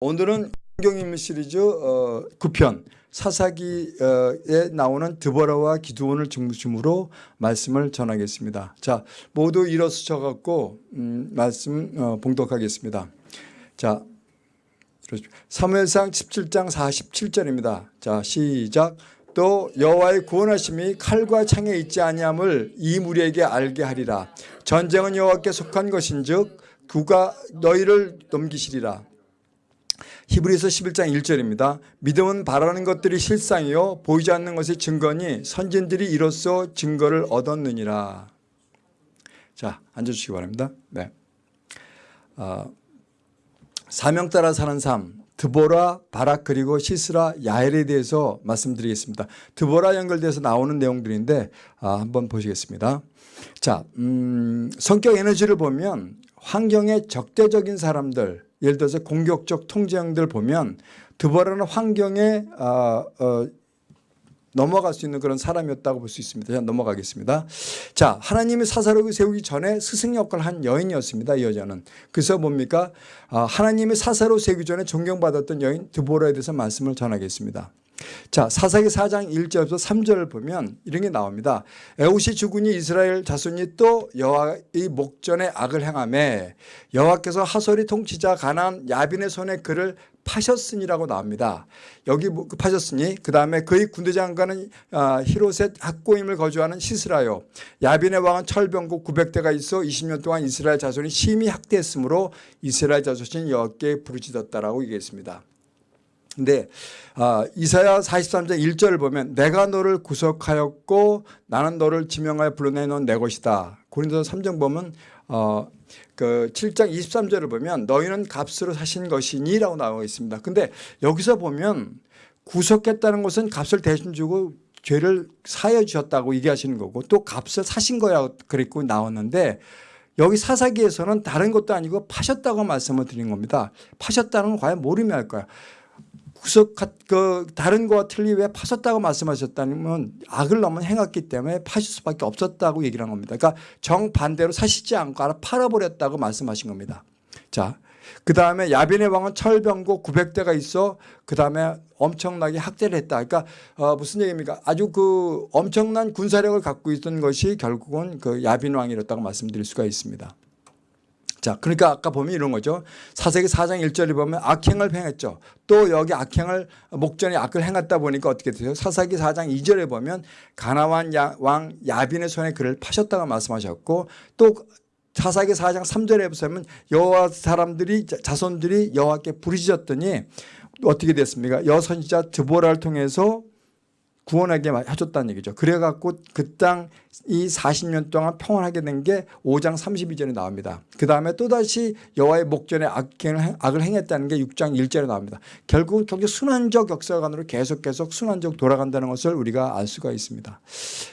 오늘은 성경인물 시리즈 어, 9편 사사기에 나오는 드보라와 기드온을 중심으로 말씀을 전하겠습니다. 자, 모두 일어서셔 갖고 음, 말씀 어, 봉독하겠습니다. 자, 사무엘상 17장 47절입니다. 자, 시작. 또 여호와의 구원하심이 칼과 창에 있지 아니함을 이 무리에게 알게 하리라. 전쟁은 여호와께 속한 것인즉 그가 너희를 넘기시리라. 히브리서 11장 1절입니다. 믿음은 바라는 것들이 실상이요 보이지 않는 것이 증거니 선진들이 이로써 증거를 얻었느니라. 자 앉아주시기 바랍니다. 네. 어, 사명 따라 사는 삶 드보라, 바락 그리고 시스라, 야엘에 대해서 말씀드리겠습니다. 드보라 연결돼서 나오는 내용들인데 아, 한번 보시겠습니다. 자, 음, 성격 에너지를 보면 환경에 적대적인 사람들 예를 들어서 공격적 통제형들 보면 드보라는 환경에 어, 어, 넘어갈 수 있는 그런 사람이었다고 볼 수 있습니다. 자, 넘어가겠습니다. 자, 하나님이 사사로이 세우기 전에 스승 역할을 한 여인이었습니다. 이 여자는. 그래서 뭡니까? 아, 하나님이 사사로 세우기 전에 존경받았던 여인 드보라에 대해서 말씀을 전하겠습니다. 자, 사사기 4장 1절부터 3절을 보면 이런 게 나옵니다. 에웃이 죽으니 이스라엘 자손이 또 여호와의 목전에 악을 행함에 여호와께서 하솔이 통치자 가난 야빈의 손에 그를 파셨으니라고 나옵니다. 여기 뭐, 파셨으니 그 다음에 그의 군대 장관은 아, 히로셋 학고임을 거주하는 시스라요. 야빈의 왕은 철병국 900대가 있어 20년 동안 이스라엘 자손이 심히 학대했으므로 이스라엘 자손이 여호와께 부르짖었다라고 얘기했습니다. 근데 아, 이사야 43장 1절을 보면 내가 너를 구속하였고 나는 너를 지명하여 불러내놓은 내 것이다. 고린도서 3장 보면 어, 그 7장 23절을 보면 너희는 값으로 사신 것이니 라고 나와 있습니다. 근데 여기서 보면 구속했다는 것은 값을 대신 주고 죄를 사여 주셨다고 얘기하시는 거고 또 값을 사신 거야 그랬고 나왔는데 여기 사사기에서는 다른 것도 아니고 파셨다고 말씀을 드린 겁니다. 파셨다는 건 과연 모르면 할 거야. 구석 그 다른 거와 틀리 왜 파셨다고 말씀하셨다면 악을 너무 행했기 때문에 파실 수밖에 없었다고 얘기를 한 겁니다. 그러니까 정반대로 사시지 않고 알아 팔아버렸다고 말씀하신 겁니다. 자, 그 다음에 야빈의 왕은 철병고 900대가 있어 그 다음에 엄청나게 학대를 했다. 그러니까 어 무슨 얘기입니까? 아주 그 엄청난 군사력을 갖고 있던 것이 결국은 그 야빈 왕이었다고 말씀드릴 수가 있습니다. 자, 그러니까 아까 보면 이런 거죠. 사세기 4장 1절에 보면 악행을 행했죠. 또 여기 악행을 목전에 악을 행했다 보니까 어떻게 되죠? 사사기 4장 2절에 보면 가나완 왕 야빈의 손에 그를 파셨다고 말씀하셨고 또 사사기 4장 3절에 보면 여호와 사람들이 자손들이 여호와께 부르짖었더니 어떻게 됐습니까? 여선지자 드보라를 통해서 구원하게 해줬다는 얘기죠. 그래갖고 그 땅 이 40년 동안 평온하게 된 게 5장 32절에 나옵니다. 그 다음에 또다시 여호와의 목전에 악을 행했다는 게 6장 1절에 나옵니다. 결국은 경제 순환적 역사관으로 계속 계속 순환적 돌아간다는 것을 우리가 알 수가 있습니다.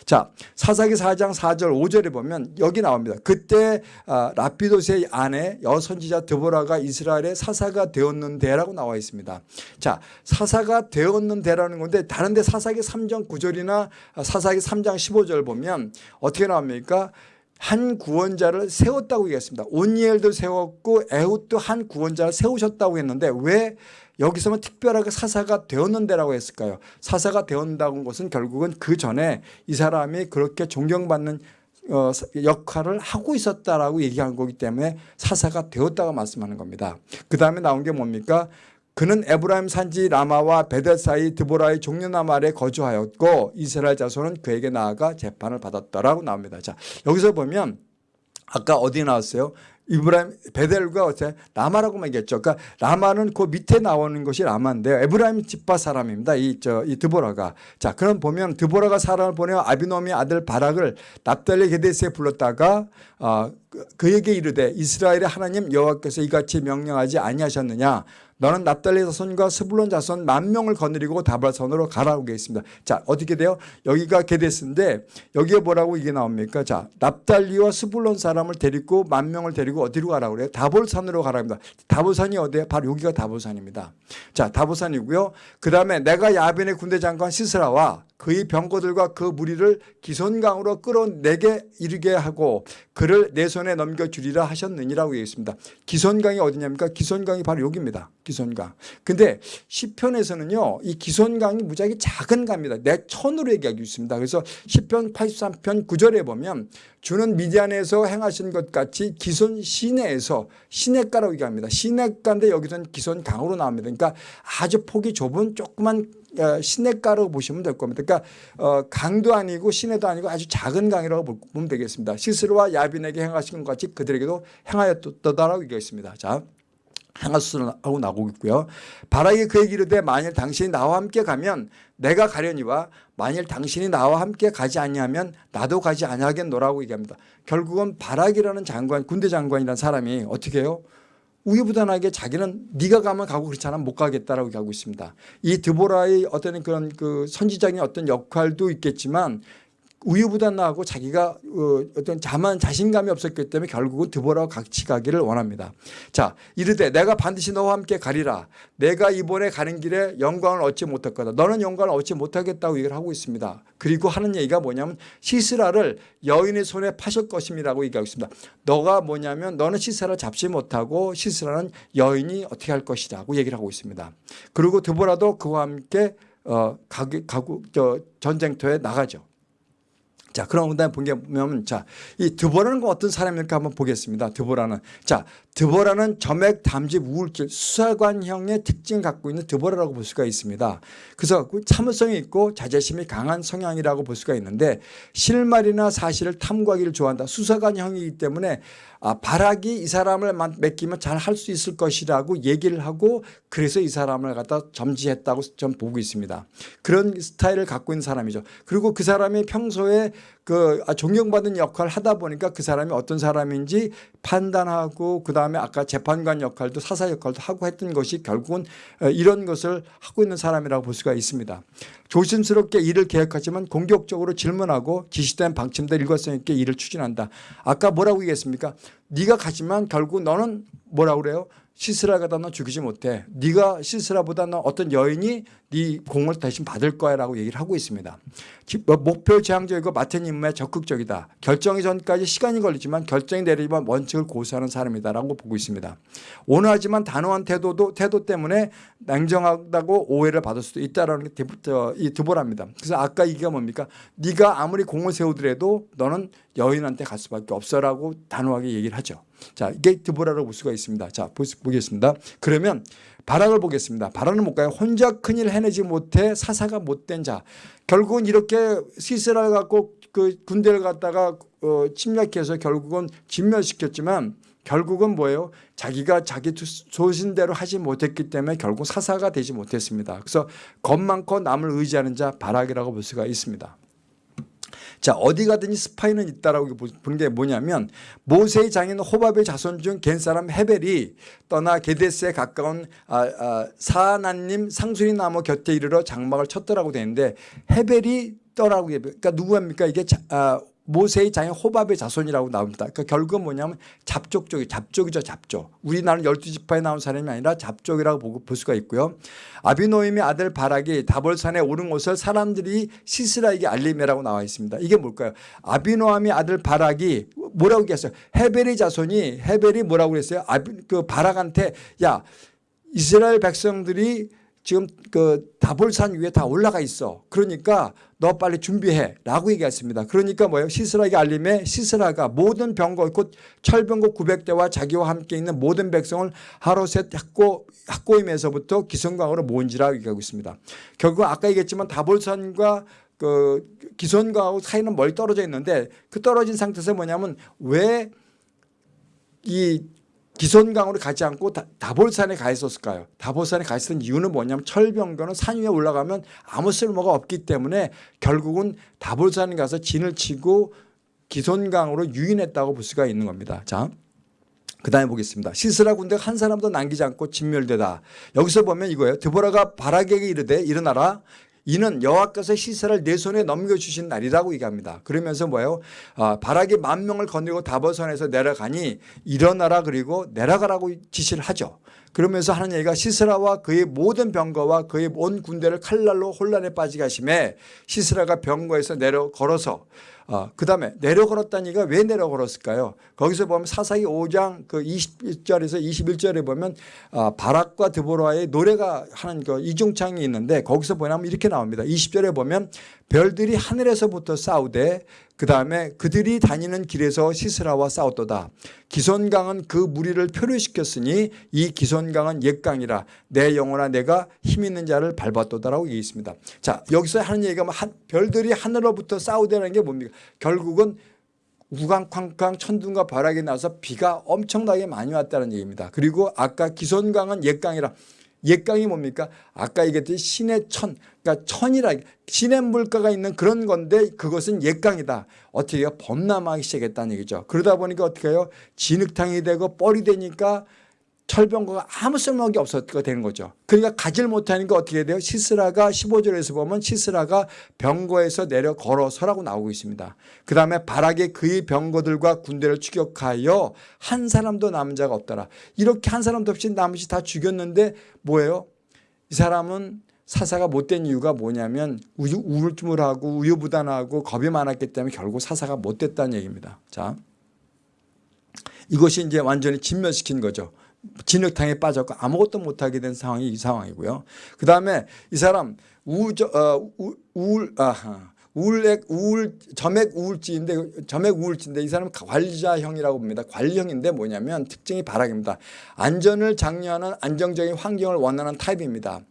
자 사사기 4장 4절 5절에 보면 여기 나옵니다. 그때 아, 라피도스의 아내 여선지자 드보라가 이스라엘의 사사가 되었는데라고 나와 있습니다. 자 사사가 되었는데라는 건데 다른데 사사기 3 3장 9절이나 사사기 3장 15절 보면 어떻게 나옵니까? 한 구원자를 세웠다고 얘기했습니다. 온니엘도 세웠고 에훗도 한 구원자를 세우셨다고 했는데 왜 여기서만 특별하게 사사가 되었는데라고 했을까요? 사사가 되었다는 것은 결국은 그 전에 이 사람이 그렇게 존경받는 어, 역할을 하고 있었다라고 얘기한 거기 때문에 사사가 되었다고 말씀하는 겁니다. 그 다음에 나온 게 뭡니까? 그는 에브라임 산지 라마와 베델 사이 드보라의 종려나무 아래 거주하였고 이스라엘 자손은 그에게 나아가 재판을 받았다라고 나옵니다. 자 여기서 보면 아까 어디 나왔어요? 이브라임 베델과 어째 라마라고만 얘기했죠. 그러니까 라마는 그 밑에 나오는 것이 라마인데요. 에브라임 집바 사람입니다. 이 저이 드보라가 자 그럼 보면 드보라가 사람을 보내어 아비노미 아들 바락을 납달리 게데스에 불렀다가 어, 그에게 이르되 이스라엘의 하나님 여호와께서 이같이 명령하지 아니하셨느냐 너는 납달리 자손과 스불론 자손 만 명을 거느리고 다발선으로 가라고 있습니다. 자 어떻게 돼요? 여기가 게데스인데 여기에 뭐라고 이게 나옵니까? 자 납달리와 스불론 사람을 데리고 만 명을 데리고 어디로 가라고 그래요? 다볼산으로 가라고 합니다. 다볼산이 어디에 바로 여기가 다볼산입니다. 자 다볼산이고요. 그 다음에 내가 야벤의 군대 장관 시스라와 그의 병거들과 그 무리를 기손강으로 끌어내게 이르게 하고 그를 내 손에 넘겨주리라 하셨느니라고 얘기했습니다. 기손강이 어디냐니까 기손강이 바로 여기입니다. 기손강. 근데 시편에서는요. 이 기손강이 무지하게 작은 강입니다. 내 천으로 얘기하고 있습니다. 그래서 시편 83편 9절에 보면 주는 미디안에서 행하신 것 같이 기손 시내에서 시내가라고 얘기합니다. 시내가인데 여기서는 기손 강으로 나옵니다. 그러니까 아주 폭이 좁은 조그만 어, 시내가로 보시면 될 겁니다. 그러니까 어, 강도 아니고 시내도 아니고 아주 작은 강이라고 보면 되겠습니다. 시스루와 야빈에게 행하신 것 같이 그들에게도 행하였다라고 얘기했습니다. 자. 행하수하고 나오고 있고요. 바라기 그에게 이르되 만일 당신이 나와 함께 가면 내가 가려니와 만일 당신이 나와 함께 가지 아니하면 나도 가지 아니하겠노라고 얘기합니다. 결국은 바라기라는 장관 군대 장관이라는 사람이 어떻게 해요? 우유부단하게 자기는 네가 가면 가고 그렇지 않으면 못 가겠다라고 얘기하고 있습니다. 이 드보라의 어떤 그런 그 선지적인 어떤 역할도 있겠지만 우유부단하고 자기가 어, 어떤 자만 자신감이 없었기 때문에 결국은 드보라와 같이 가기를 원합니다. 자 이르되 내가 반드시 너와 함께 가리라. 내가 이번에 가는 길에 영광을 얻지 못할 거다. 너는 영광을 얻지 못하겠다고 얘기를 하고 있습니다. 그리고 하는 얘기가 뭐냐면 시스라를 여인의 손에 파실 것임이라고 얘기하고 있습니다. 너가 뭐냐면 너는 시스라를 잡지 못하고 시스라는 여인이 어떻게 할 것이라고 얘기를 하고 있습니다. 그리고 드보라도 그와 함께 어, 가구, 가구, 저 전쟁터에 나가죠. 자, 그럼 그다음에 보면 자, 이 드보라는 건 어떤 사람일까 한번 보겠습니다. 드보라는 자, 드보라는 점액 담집 우울질 수사관형의 특징을 갖고 있는 드보라라고 볼 수가 있습니다. 그래서 그 참을성이 있고 자제심이 강한 성향이라고 볼 수가 있는데 실말이나 사실을 탐구하기를 좋아한다. 수사관형이기 때문에 아, 바락이 이 사람을 맡기면 잘 할 수 있을 것이라고 얘기를 하고 그래서 이 사람을 갖다 점지했다고 좀 보고 있습니다. 그런 스타일을 갖고 있는 사람이죠. 그리고 그 사람이 평소에 그 아, 존경받는 역할을 하다 보니까 그 사람이 어떤 사람인지 판단하고 그 다음에 아까 재판관 역할도 사사 역할도 하고 했던 것이 결국은 어, 이런 것을 하고 있는 사람이라고 볼 수가 있습니다. 조심스럽게 일을 계획하지만 공격적으로 질문하고 지시된 방침대로 일관성 있게 일을 추진한다. 아까 뭐라고 얘기했습니까? 네가 가지만 결국 너는 뭐라고 그래요? 시스라보다 너 죽이지 못해. 네가 시스라보다 너 어떤 여인이 네 공을 대신 받을 거야 라고 얘기를 하고 있습니다. 뭐 목표 지향적이고 맡은 임무에 적극적이다. 결정이 전까지 시간이 걸리지만 결정이 내리지만 원칙을 고수하는 사람이다라고 보고 있습니다. 온화하지만 단호한 태도도 태도 때문에 냉정하다고 오해를 받을 수도 있다라는 게 이 드보랍니다. 그래서 아까 이게 뭡니까? 네가 아무리 공을 세우더라도 너는 여인한테 갈 수밖에 없어라고 단호하게 얘기를 하죠. 자, 이게 드보라라고 볼 수가 있습니다. 자, 보겠습니다. 그러면 바락을 보겠습니다. 바락은 뭘까요? 혼자 큰일 해내지 못해 사사가 못된 자. 결국은 이렇게 시스라를 갖고 그 군대를 갖다가 어, 침략해서 결국은 진멸시켰지만 결국은 뭐예요? 자기가 자기 소신대로 하지 못했기 때문에 결국 사사가 되지 못했습니다. 그래서 겁 많고 남을 의지하는 자 바락이라고 볼 수가 있습니다. 자 어디 가든지 스파이는 있다라고 보는 게 뭐냐면 모세의 장인 호밥의 자손 중 겐 사람 헤벨이 떠나 게데스에 가까운 아, 아, 사나님 상수리 나무 곁에 이르러 장막을 쳤더라고 되는데 헤벨이 떠라고 그러니까 누구입니까? 이게 자, 아, 모세의 장인 호밥의 자손이라고 나옵니다. 그러니까 결국은 뭐냐면 잡족족이 잡족이죠 잡족. 우리나라는 열두 지파에 나온 사람이 아니라 잡족이라고 보고 볼 수가 있고요. 아비노임의 아들 바락이 다볼산에 오른 것을 사람들이 시스라에게 알림이라고 나와 있습니다. 이게 뭘까요? 아비노함의 아들 바락이 뭐라고 얘기했어요? 헤벨의 자손이 헤벨이 뭐라고 그랬어요? 아비, 그 바락한테 야 이스라엘 백성들이 지금 그 다볼산 위에 다 올라가 있어. 그러니까 너 빨리 준비해 라고 얘기했습니다. 그러니까 뭐예요? 시스라에게 알림에 시스라가 모든 병거 곧 철병거 900대와 자기와 함께 있는 모든 백성을 하루셋 학고, 학고임에서부터 기성강으로 모은지라 얘기하고 있습니다. 결국 아까 얘기했지만 다볼산과 그 기선과하고 사이는 멀리 떨어져 있는데 그 떨어진 상태에서 뭐냐면 왜 이 기손강으로 가지 않고 다볼산에 가 있었을까요? 다볼산에 가 있었던 이유는 뭐냐면 철병거는 산 위에 올라가면 아무 쓸모가 없기 때문에 결국은 다볼산에 가서 진을 치고 기손강으로 유인했다고 볼 수가 있는 겁니다. 자, 그 다음에 보겠습니다. 시스라 군대가 한 사람도 남기지 않고 진멸되다. 여기서 보면 이거예요. 드보라가 바락에게 이르되 일어나라. 이는 여호와께서 시사를 내 손에 넘겨주신 날이라고 얘기합니다. 그러면서 뭐예요? 아, 바락이 만 명을 거느리고 다버선에서 내려가니 일어나라 그리고 내려가라고 지시를 하죠. 그러면서 하는 얘기가 시스라와 그의 모든 병거와 그의 온 군대를 칼날로 혼란에 빠지게 하심에 시스라가 병거에서 내려 걸어서 어, 그 다음에 내려 걸었다는 얘기가 왜 내려 걸었을까요? 거기서 보면 사사기 5장 그 20절에서 21절에 보면 어, 바락과 드보라의 노래가 하는 그 이중창이 있는데 거기서 보면 이렇게 나옵니다. 20절에 보면 별들이 하늘에서부터 싸우되 그 다음에 그들이 다니는 길에서 시스라와 싸웠도다. 기손강은 그 무리를 표류시켰으니 이 기손강은 옛강이라 내 영혼아 내가 힘 있는 자를 밟았도다라고 얘기했습니다. 자 여기서 하는 얘기가 뭐 한, 별들이 하늘로부터 싸우다는 게 뭡니까? 결국은 우강쾅쾅 천둥과 바락이 나서 비가 엄청나게 많이 왔다는 얘기입니다. 그리고 아까 기손강은 옛강이라 옛강이 뭡니까? 아까 얘기했듯이 신의 천, 그러니까 천이라 신의 물가가 있는 그런 건데 그것은 옛강이다. 어떻게 해요? 범람하기 시작했다는 얘기죠. 그러다 보니까 어떻게 해요? 진흙탕이 되고 뻘이 되니까 철병거가 아무 쓸모가 없었게 되는 거죠. 그러니까 가지를 못하니까 어떻게 돼요? 시스라가 15절에서 보면 시스라가 병거에서 내려 걸어서라고 나오고 있습니다. 그 다음에 바락의 그의 병거들과 군대를 추격하여 한 사람도 남은 자가 없더라. 이렇게 한 사람도 없이 남이 다 죽였는데 뭐예요? 이 사람은 사사가 못된 이유가 뭐냐면 우울증을하고 우유부단하고 겁이 많았기 때문에 결국 사사가 못됐다는 얘기입니다. 자, 이것이 이제 완전히 진멸시킨 거죠. 진흙탕에 빠졌고 아무것도 못하게 된 상황이 이 상황이고요. 그 다음에 이 사람 우저, 어, 우, 우울, 아, 우울액, 우울, 점액 우울증인데, 점액 우울증인데 이 사람은 관리자형이라고 봅니다. 관리형인데 뭐냐면 특징이 바락입니다. 안전을 장려하는 안정적인 환경을 원하는 타입입니다.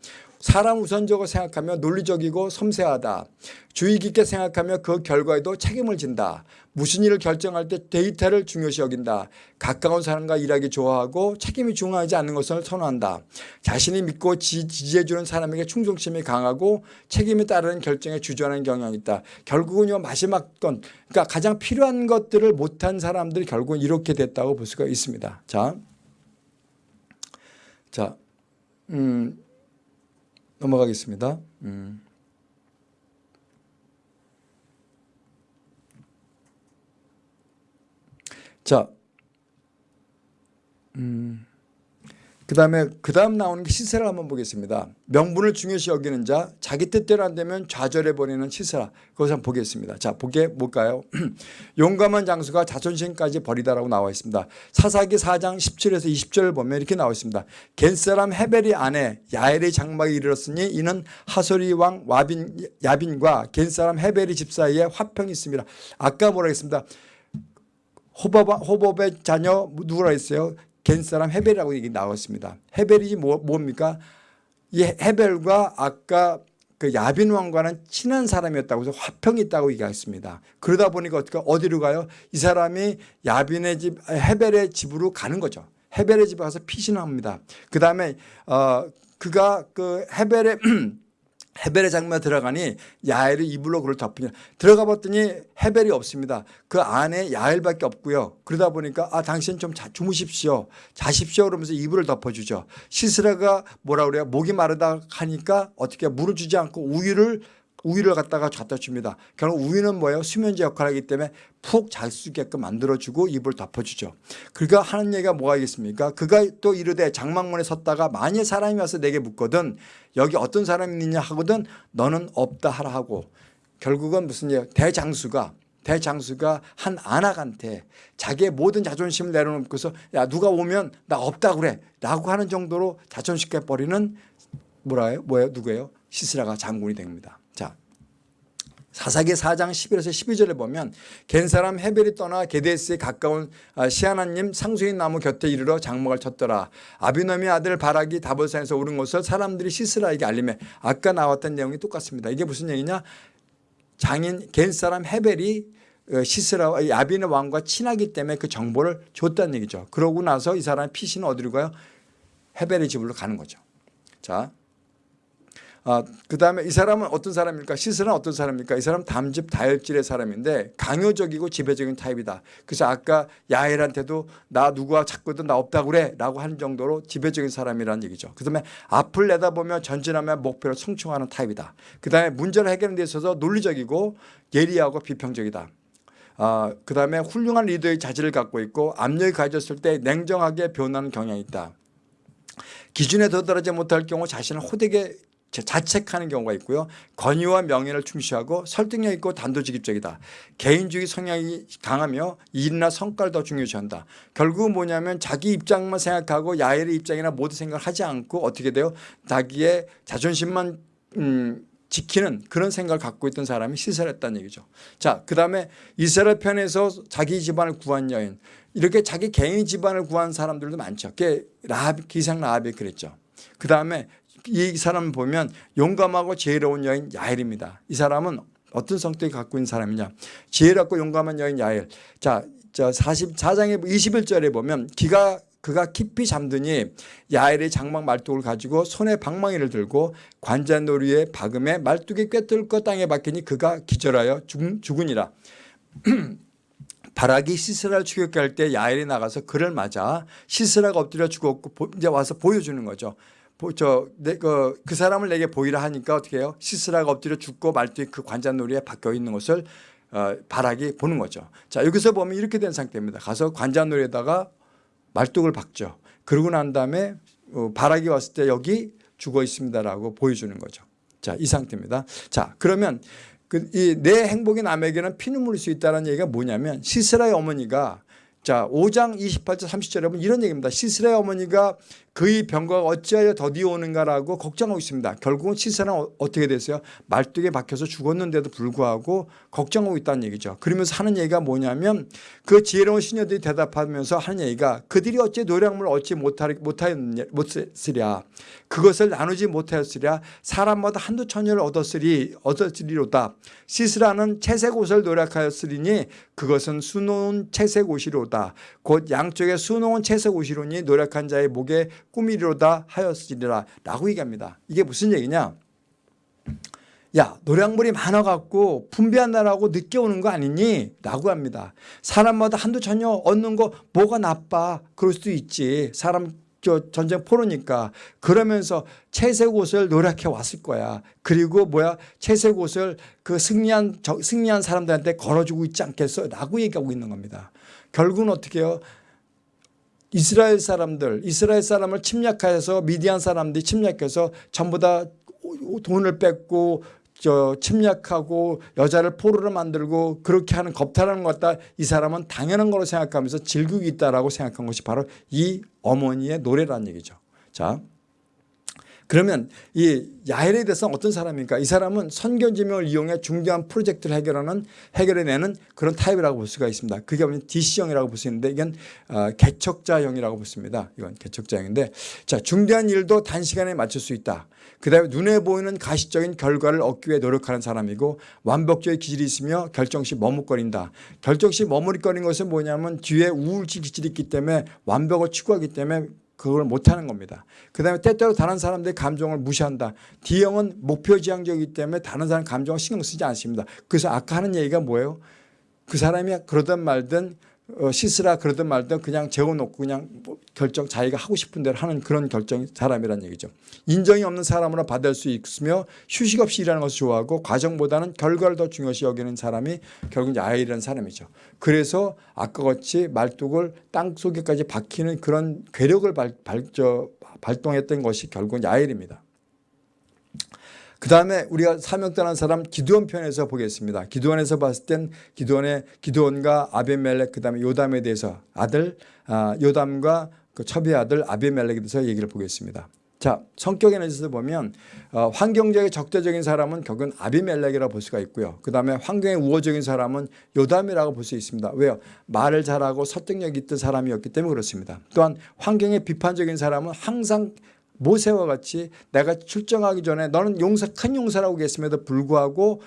사람 우선적으로 생각하며 논리적이고 섬세하다. 주의 깊게 생각하며 그 결과에도 책임을 진다. 무슨 일을 결정할 때 데이터를 중요시 여긴다. 가까운 사람과 일하기 좋아하고 책임이 중요하지 않는 것을 선호한다. 자신이 믿고 지지해주는 사람에게 충성심이 강하고 책임에 따르는 결정에 주저하는 경향이 있다. 결국은 요 마지막 건 그러니까 가장 필요한 것들을 못한 사람들이 결국은 이렇게 됐다고 볼 수가 있습니다. 자, 자, 음, 넘어가겠습니다. 음. 자, 음. 그 다음에 그 다음 나오는 게 시세라 한번 보겠습니다. 명분을 중요시 여기는 자 자기 뜻대로 안 되면 좌절해버리는 시세라 그것을 한번 보겠습니다. 자 보게 뭘까요? 용감한 장수가 자존심까지 버리다라고 나와 있습니다. 사사기 4장 17에서 20절을 보면 이렇게 나와 있습니다. 겐사람 헤벨이 아내 야엘의 장막에 이르렀으니 이는 하소리 왕 와빈, 야빈과 겐사람 헤벨이 집 사이에 화평이 있습니다. 아까 뭐라 했습니다. 호법, 호법의 자녀 누구라 했어요? 겐 사람 헤벨이라고 얘기 나왔습니다. 헤벨이 뭐, 뭡니까? 이 헤벨과 아까 그 야빈 왕과는 친한 사람이었다고 해서 화평이 있다고 얘기했습니다. 그러다 보니까 어떻게 어디로 가요? 이 사람이 야빈의 집 헤벨의 집으로 가는 거죠. 헤벨의 집에 가서 피신합니다. 그 다음에 어 그가 그 헤벨의 헤벨의 장면에 들어가니 야엘이 이불로 그를 덮으냐 들어가 봤더니 헤벨이 없습니다. 그 안에 야엘밖에 없고요. 그러다 보니까 아 당신 좀 자, 주무십시오. 자십시오 그러면서 이불을 덮어주죠. 시스라가 뭐라 그래요? 목이 마르다 하니까 어떻게 물을 주지 않고 우유를 우유를 갖다가 갖다 줍니다. 결국 우유는 뭐예요? 수면제 역할을 하기 때문에 푹 잘 수 있게끔 만들어주고 입을 덮어주죠. 그가 하는 얘기가 뭐가 있겠습니까? 그가 또 이르되 장막문에 섰다가 만일 사람이 와서 내게 묻거든 여기 어떤 사람이 있느냐 하거든 너는 없다 하라 하고 결국은 무슨 얘기 대장수가 대장수가 한 안악한테 자기의 모든 자존심을 내려놓고서 야 누가 오면 나 없다 그래 라고 하는 정도로 자존심 깨버리는 뭐라요? 뭐예요? 누구예요? 시스라가 장군이 됩니다. 자, 사사기 4장 11에서 12절에 보면 겐 사람 헤벨이 떠나 게데스에 가까운 아, 시아나님 상수인 나무 곁에 이르러 장막을 쳤더라. 아비놈의 아들 바락이 다볼산에서 오른 것을 사람들이 시스라에게 알림해 아까 나왔던 내용이 똑같습니다. 이게 무슨 얘기냐? 장인 겐 사람 헤벨이 어, 시스라와 야빈의 왕과 친하기 때문에 그 정보를 줬다는 얘기죠. 그러고 나서 이 사람 피신은 어디로 가요? 헤벨의 집으로 가는 거죠. 자, 아, 그 다음에 이 사람은 어떤 사람입니까? 시스는 어떤 사람입니까? 이 사람 담집 다혈질의 사람인데 강요적이고 지배적인 타입이다. 그래서 아까 야엘한테도 나 누구와 찾거든 나 없다고 그래 라고 하는 정도로 지배적인 사람이라는 얘기죠. 그 다음에 앞을 내다보며 전진하며 목표를 성취하는 타입이다. 그 다음에 문제를 해결하는 데 있어서 논리적이고 예리하고 비평적이다. 아, 그 다음에 훌륭한 리더의 자질을 갖고 있고 압력이 가졌을 때 냉정하게 변하는 경향이 있다. 기준에 도달하지 못할 경우 자신을 호되게 자책하는 경우가 있고요. 권위와 명예를 충시하고 설득력 있고 단도직입적이다. 개인주의 성향이 강하며 일이나 성과를 더 중요시한다. 결국은 뭐냐면 자기 입장만 생각하고 야엘의 입장이나 모든 생각을 하지 않고 어떻게 돼요? 자기의 자존심만 음, 지키는 그런 생각을 갖고 있던 사람이 시설했다는 얘기죠. 자, 그 다음에 이스라엘 편에서 자기 집안을 구한 여인 이렇게 자기 개인 집안을 구한 사람들도 많죠. 그게 라합, 기상 라합이 그랬죠. 그 다음에 이 사람 보면 용감하고 지혜로운 여인 야엘입니다. 이 사람은 어떤 성격이 갖고 있는 사람이냐. 지혜롭고 용감한 여인 야엘. 자, 저 44장의 21절에 보면 기가 그가 깊이 잠드니 야엘의 장막 말뚝을 가지고 손에 방망이를 들고 관자놀이에 박음에 말뚝이 꿰뚫고 땅에 박히니 그가 기절하여 죽, 죽으니라. 바락이 시스라를 추격해 할때 야엘이 나가서 그를 맞아 시스라가 엎드려 죽었고 이제 와서 보여주는 거죠. 저그 그 사람을 내게 보이라 하니까 어떻게 해요? 시스라가 엎드려 죽고 말뚝이 그 관자놀이에 박혀 있는 것을 어, 바락이 보는 거죠. 자 여기서 보면 이렇게 된 상태입니다. 가서 관자놀이에다가 말뚝을 박죠. 그러고 난 다음에 어, 바락이 왔을 때 여기 죽어 있습니다라고 보여주는 거죠. 자, 이 상태입니다. 자, 그러면 그 이 내 행복이 남에게는 피눈물일 수 있다는 얘기가 뭐냐면 시스라의 어머니가 자, 5장 28절 30절에 보면 이런 얘기입니다. 시스라의 어머니가 그의 병과가 어찌하여 더디어 오는가라고 걱정하고 있습니다. 결국은 시스라는 어- 어떻게 됐어요? 말뚝에 박혀서 죽었는데도 불구하고 걱정하고 있다는 얘기죠. 그러면서 하는 얘기가 뭐냐면 그 지혜로운 시녀들이 대답하면서 하는 얘기가 그들이 어찌 노량물을 얻지 못했으랴 그것을 나누지 못하였으랴 사람마다 한두 천여를 얻었으리 얻었으리로다 시스라는 채색 옷을 노력하였으리니 그것은 수놓은 채색 옷이로다 곧 양쪽에 수놓은 채색 옷이로니 노력한 자의 목에 꾸미리로다 하였으리라 라고 얘기합니다 이게 무슨 얘기냐 야 노량물이 많아갖고 분배한다라고 늦게 오는 거 아니니? 라고 합니다. 사람마다 한두 천여 얻는 거 뭐가 나빠? 그럴 수도 있지. 사람 저 전쟁 포로니까 그러면서 채색 옷을 노력해 왔을 거야. 그리고 뭐야 채색 옷을 그 승리한 저, 승리한 사람들한테 걸어주고 있지 않겠어? 라고 얘기하고 있는 겁니다. 결국은 어떻게 해요? 이스라엘 사람들, 이스라엘 사람을 침략해서 미디안 사람들이 침략해서 전부 다 돈을 뺏고 저 침략하고 여자를 포로로 만들고 그렇게 하는 겁탈하는 것 같다 이 사람은 당연한 거로 생각하면서 즐기고 있다라고 생각한 것이 바로 이 어머니의 노래라는 얘기죠. 자, 그러면 이 야헬에 대해서 어떤 사람입니까? 이 사람은 선견지명을 이용해 중대한 프로젝트를 해결하는 해결해내는 그런 타입이라고 볼 수가 있습니다. 그게 뭐냐 DC형이라고 볼 수 있는데 이건 어, 개척자형이라고 보습니다. 이건 개척자형인데 자 중대한 일도 단시간에 맞출 수 있다. 그다음에 눈에 보이는 가시적인 결과를 얻기 위해 노력하는 사람이고 완벽주의 기질이 있으며 결정 시 머뭇거린다. 결정 시 머뭇거리는 것은 뭐냐면 뒤에 우울증 기질이 있기 때문에 완벽을 추구하기 때문에 그걸 못하는 겁니다. 그 다음에 때때로 다른 사람들의 감정을 무시한다. D형은 목표지향적이기 때문에 다른 사람 감정을 신경 쓰지 않습니다. 그래서 아까 하는 얘기가 뭐예요? 그 사람이 그러든 말든 어, 시스라 그러든 말든 그냥 재워놓고 그냥 뭐 결정 자기가 하고 싶은 대로 하는 그런 결정 사람이라는 얘기죠. 인정이 없는 사람으로 받을 수 있으며 휴식 없이 일하는 것을 좋아하고 과정보다는 결과를 더 중요시 여기는 사람이 결국 야일이라는 사람이죠. 그래서 아까 같이 말뚝을 땅 속에까지 박히는 그런 괴력을 발, 발, 저, 발동했던 것이 결국 야일입니다. 그 다음에 우리가 사명떠난 사람 기도원 편에서 보겠습니다. 기도원에서 봤을 땐 기도원의 기도원과 아베멜렉 그 다음에 요담에 대해서 아들 아, 요담과 그 첩의 아들 아베멜렉에 대해서 얘기를 보겠습니다. 자 성격에 대해서 보면 어, 환경적인 적대적인 사람은 결국은 아비멜렉이라고 볼 수가 있고요. 그 다음에 환경에 우호적인 사람은 요담이라고 볼 수 있습니다. 왜요? 말을 잘하고 설득력 있던 사람이었기 때문에 그렇습니다. 또한 환경에 비판적인 사람은 항상 모세와 같이 내가 출정하기 전에 너는 용사 큰 용사라고 했음에도 불구하고